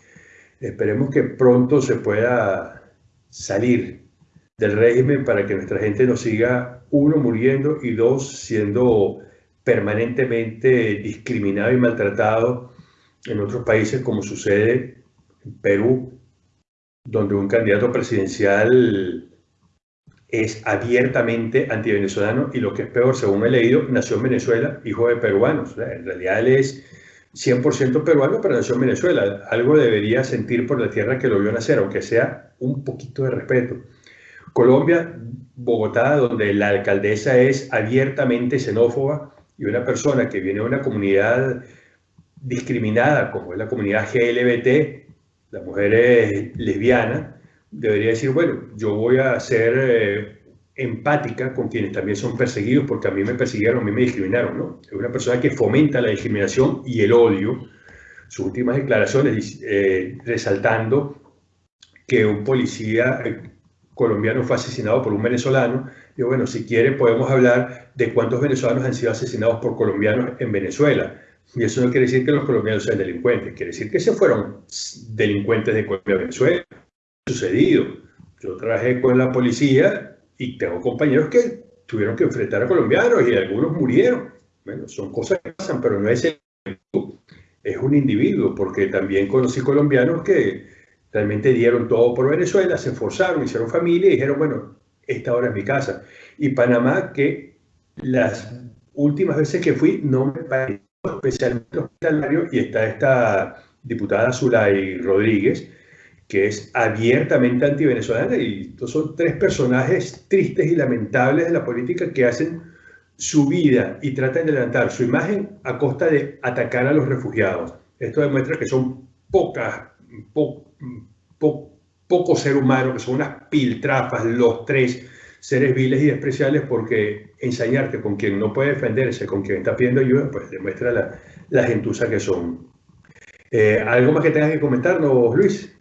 Esperemos que pronto se pueda salir del régimen para que nuestra gente no siga uno muriendo y dos siendo permanentemente discriminado y maltratado en otros países como sucede en Perú, donde un candidato presidencial es abiertamente antivenezolano y lo que es peor, según he leído, nació en Venezuela, hijo de peruanos. en realidad él es 100% peruano, pero nació en Venezuela. Algo debería sentir por la tierra que lo vio nacer, aunque sea un poquito de respeto. Colombia, Bogotá, donde la alcaldesa es abiertamente xenófoba y una persona que viene de una comunidad discriminada como es la comunidad GLBT, la mujer es lesbiana, debería decir, bueno, yo voy a ser eh, empática con quienes también son perseguidos porque a mí me persiguieron, a mí me discriminaron, ¿no? Es una persona que fomenta la discriminación y el odio. Sus últimas declaraciones eh, resaltando que un policía eh, colombiano fue asesinado por un venezolano. Y bueno, si quiere podemos hablar de cuántos venezolanos han sido asesinados por colombianos en Venezuela. Y eso no quiere decir que los colombianos sean delincuentes, quiere decir que se fueron delincuentes de Colombia Venezuela. Sucedido. Yo trabajé con la policía y tengo compañeros que tuvieron que enfrentar a colombianos y algunos murieron. Bueno, son cosas que pasan, pero no es el es un individuo, porque también conocí colombianos que realmente dieron todo por Venezuela, se esforzaron, hicieron familia y dijeron, bueno, esta hora es mi casa. Y Panamá, que las últimas veces que fui no me pareció especialmente hospitalario, y está esta diputada Zulay Rodríguez, que es abiertamente anti-venezolana, y estos son tres personajes tristes y lamentables de la política que hacen su vida y tratan de levantar su imagen a costa de atacar a los refugiados. Esto demuestra que son pocas, po, poco ser humano, que son unas piltrafas los tres seres viles y despreciables porque ensañarte con quien no puede defenderse, con quien está pidiendo ayuda, pues demuestra la, la gentuza que son. Eh, ¿Algo más que tengas que comentarnos, Luis?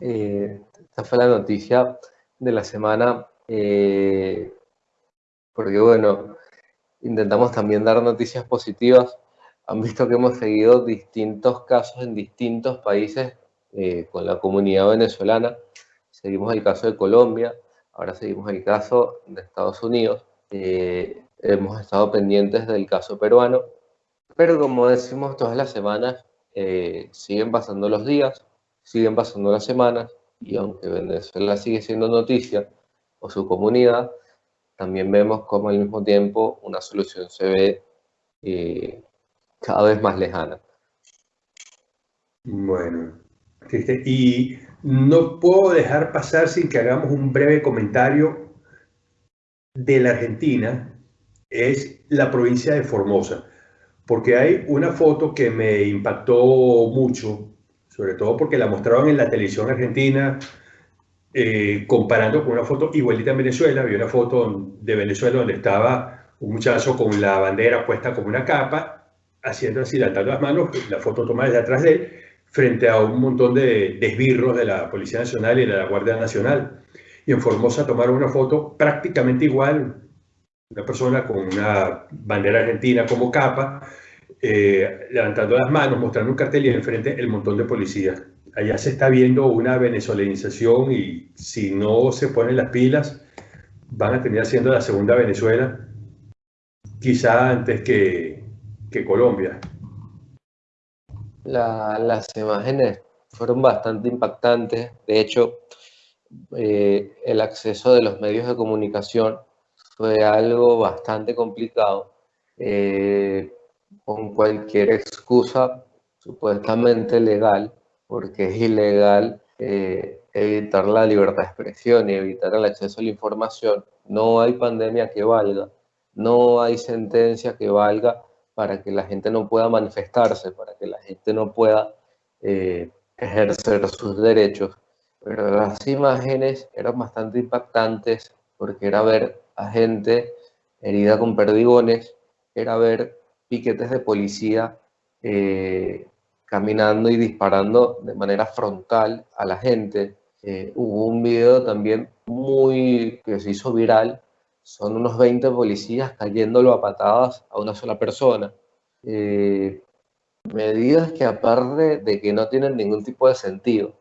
Eh, esta fue la noticia de la semana. Eh, porque bueno, intentamos también dar noticias positivas. Han visto que hemos seguido distintos casos en distintos países eh, con la comunidad venezolana. Seguimos el caso de Colombia, ahora seguimos el caso de Estados Unidos. Hemos estado pendientes del caso peruano, pero como decimos todas las semanas, siguen pasando los días, siguen pasando las semanas, y aunque Venezuela sigue siendo noticia, o su comunidad, también vemos cómo al mismo tiempo una solución se ve eh, cada vez más lejana. Bueno, y no puedo dejar pasar sin que hagamos un breve comentario de la Argentina, es la provincia de Formosa, porque hay una foto que me impactó mucho, sobre todo porque la mostraron en la televisión argentina, eh, comparando con una foto igualita en Venezuela, había una foto de Venezuela donde estaba un muchacho con la bandera puesta como una capa, haciendo así, levantando las manos, la foto tomada desde atrás de él, frente a un montón de, esbirros de la Policía Nacional y de la Guardia Nacional. Y en Formosa tomaron una foto prácticamente igual, una persona con una bandera argentina como capa, eh, levantando las manos, mostrando un cartel y enfrente el montón de policías allá se está viendo una venezolanización y si no se ponen las pilas, van a terminar siendo la segunda Venezuela, quizá antes que, que Colombia. las imágenes fueron bastante impactantes. De hecho, eh, el acceso de los medios de comunicación fue algo bastante complicado. Eh, con cualquier excusa supuestamente legal, porque es ilegal eh, evitar la libertad de expresión y evitar el acceso a la información. No hay pandemia que valga, no hay sentencia que valga para que la gente no pueda manifestarse, para que la gente no pueda eh, ejercer sus derechos. Pero las imágenes eran bastante impactantes porque era ver a gente herida con perdigones, era ver piquetes de policía eh, caminando y disparando de manera frontal a la gente. Eh, hubo un video también muy que se hizo viral, son unos 20 policías cayéndolo a patadas a una sola persona. Eh, medidas que aparte de que no tienen ningún tipo de sentido,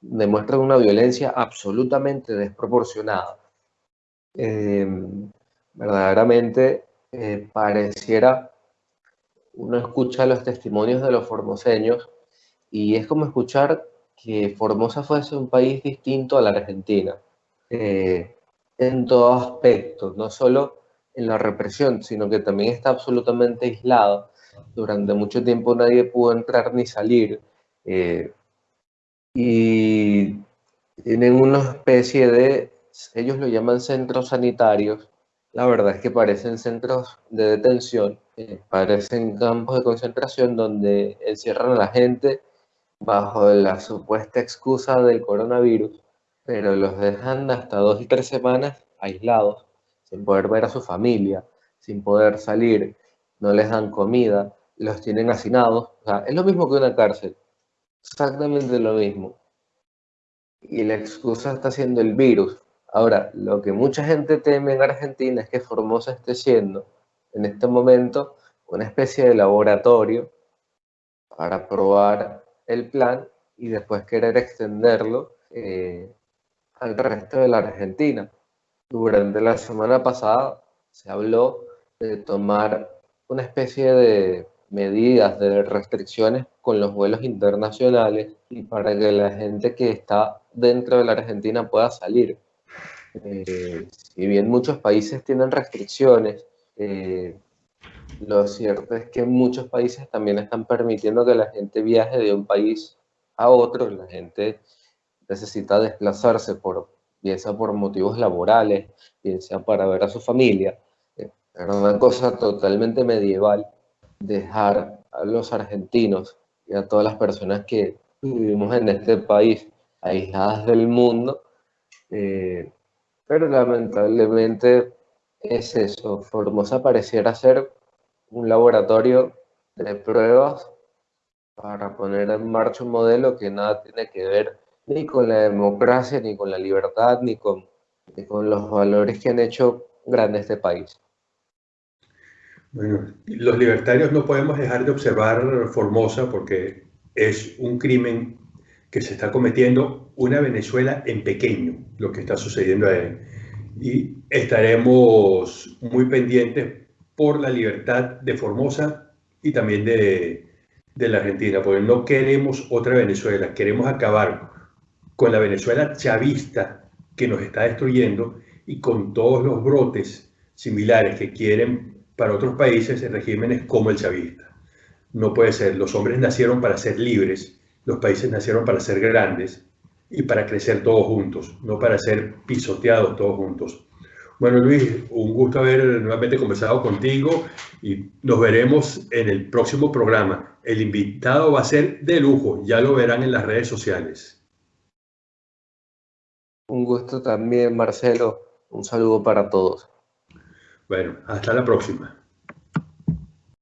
demuestran una violencia absolutamente desproporcionada. verdaderamente pareciera uno escucha los testimonios de los formoseños y es como escuchar que Formosa fuese un país distinto a la Argentina, eh, en todo aspecto, no solo en la represión, sino que también está absolutamente aislado. Durante mucho tiempo nadie pudo entrar ni salir. Eh, y tienen una especie de, ellos lo llaman centros sanitarios, la verdad es que parecen centros de detención, eh, parecen campos de concentración donde encierran a la gente bajo la supuesta excusa del coronavirus, pero los dejan hasta dos y tres semanas aislados, sin poder ver a su familia, sin poder salir, no les dan comida, los tienen hacinados, o sea, es lo mismo que una cárcel, exactamente lo mismo. Y la excusa está siendo el virus, Ahora, lo que mucha gente teme en Argentina es que Formosa esté siendo en este momento una especie de laboratorio para probar el plan y después querer extenderlo eh, al resto de la Argentina. Durante la semana pasada se habló de tomar una especie de medidas de restricciones con los vuelos internacionales y para que la gente que está dentro de la Argentina pueda salir. Eh, si bien muchos países tienen restricciones, eh, lo cierto es que muchos países también están permitiendo que la gente viaje de un país a otro. La gente necesita desplazarse por, bien sea por motivos laborales, bien sea para ver a su familia. Es una cosa totalmente medieval dejar a los argentinos y a todas las personas que vivimos en este país aisladas del mundo, eh, pero lamentablemente es eso, Formosa pareciera ser un laboratorio de pruebas para poner en marcha un modelo que nada tiene que ver ni con la democracia, ni con la libertad, ni con, los valores que han hecho grande este país. Bueno, los libertarios no podemos dejar de observar Formosa porque es un crimen que se está cometiendo una Venezuela en pequeño, lo que está sucediendo ahí. Y estaremos muy pendientes por la libertad de Formosa y también de, de la Argentina, porque no queremos otra Venezuela, queremos acabar con la Venezuela chavista que nos está destruyendo y con todos los brotes similares que quieren para otros países en regímenes como el chavista. No puede ser. Los hombres nacieron para ser libres, los países nacieron para ser grandes y para crecer todos juntos, no para ser pisoteados todos juntos. Bueno, Luis, un gusto haber nuevamente conversado contigo y nos veremos en el próximo programa. El invitado va a ser de lujo, ya lo verán en las redes sociales. Un gusto también, Marcelo. Un saludo para todos. Bueno, hasta la próxima.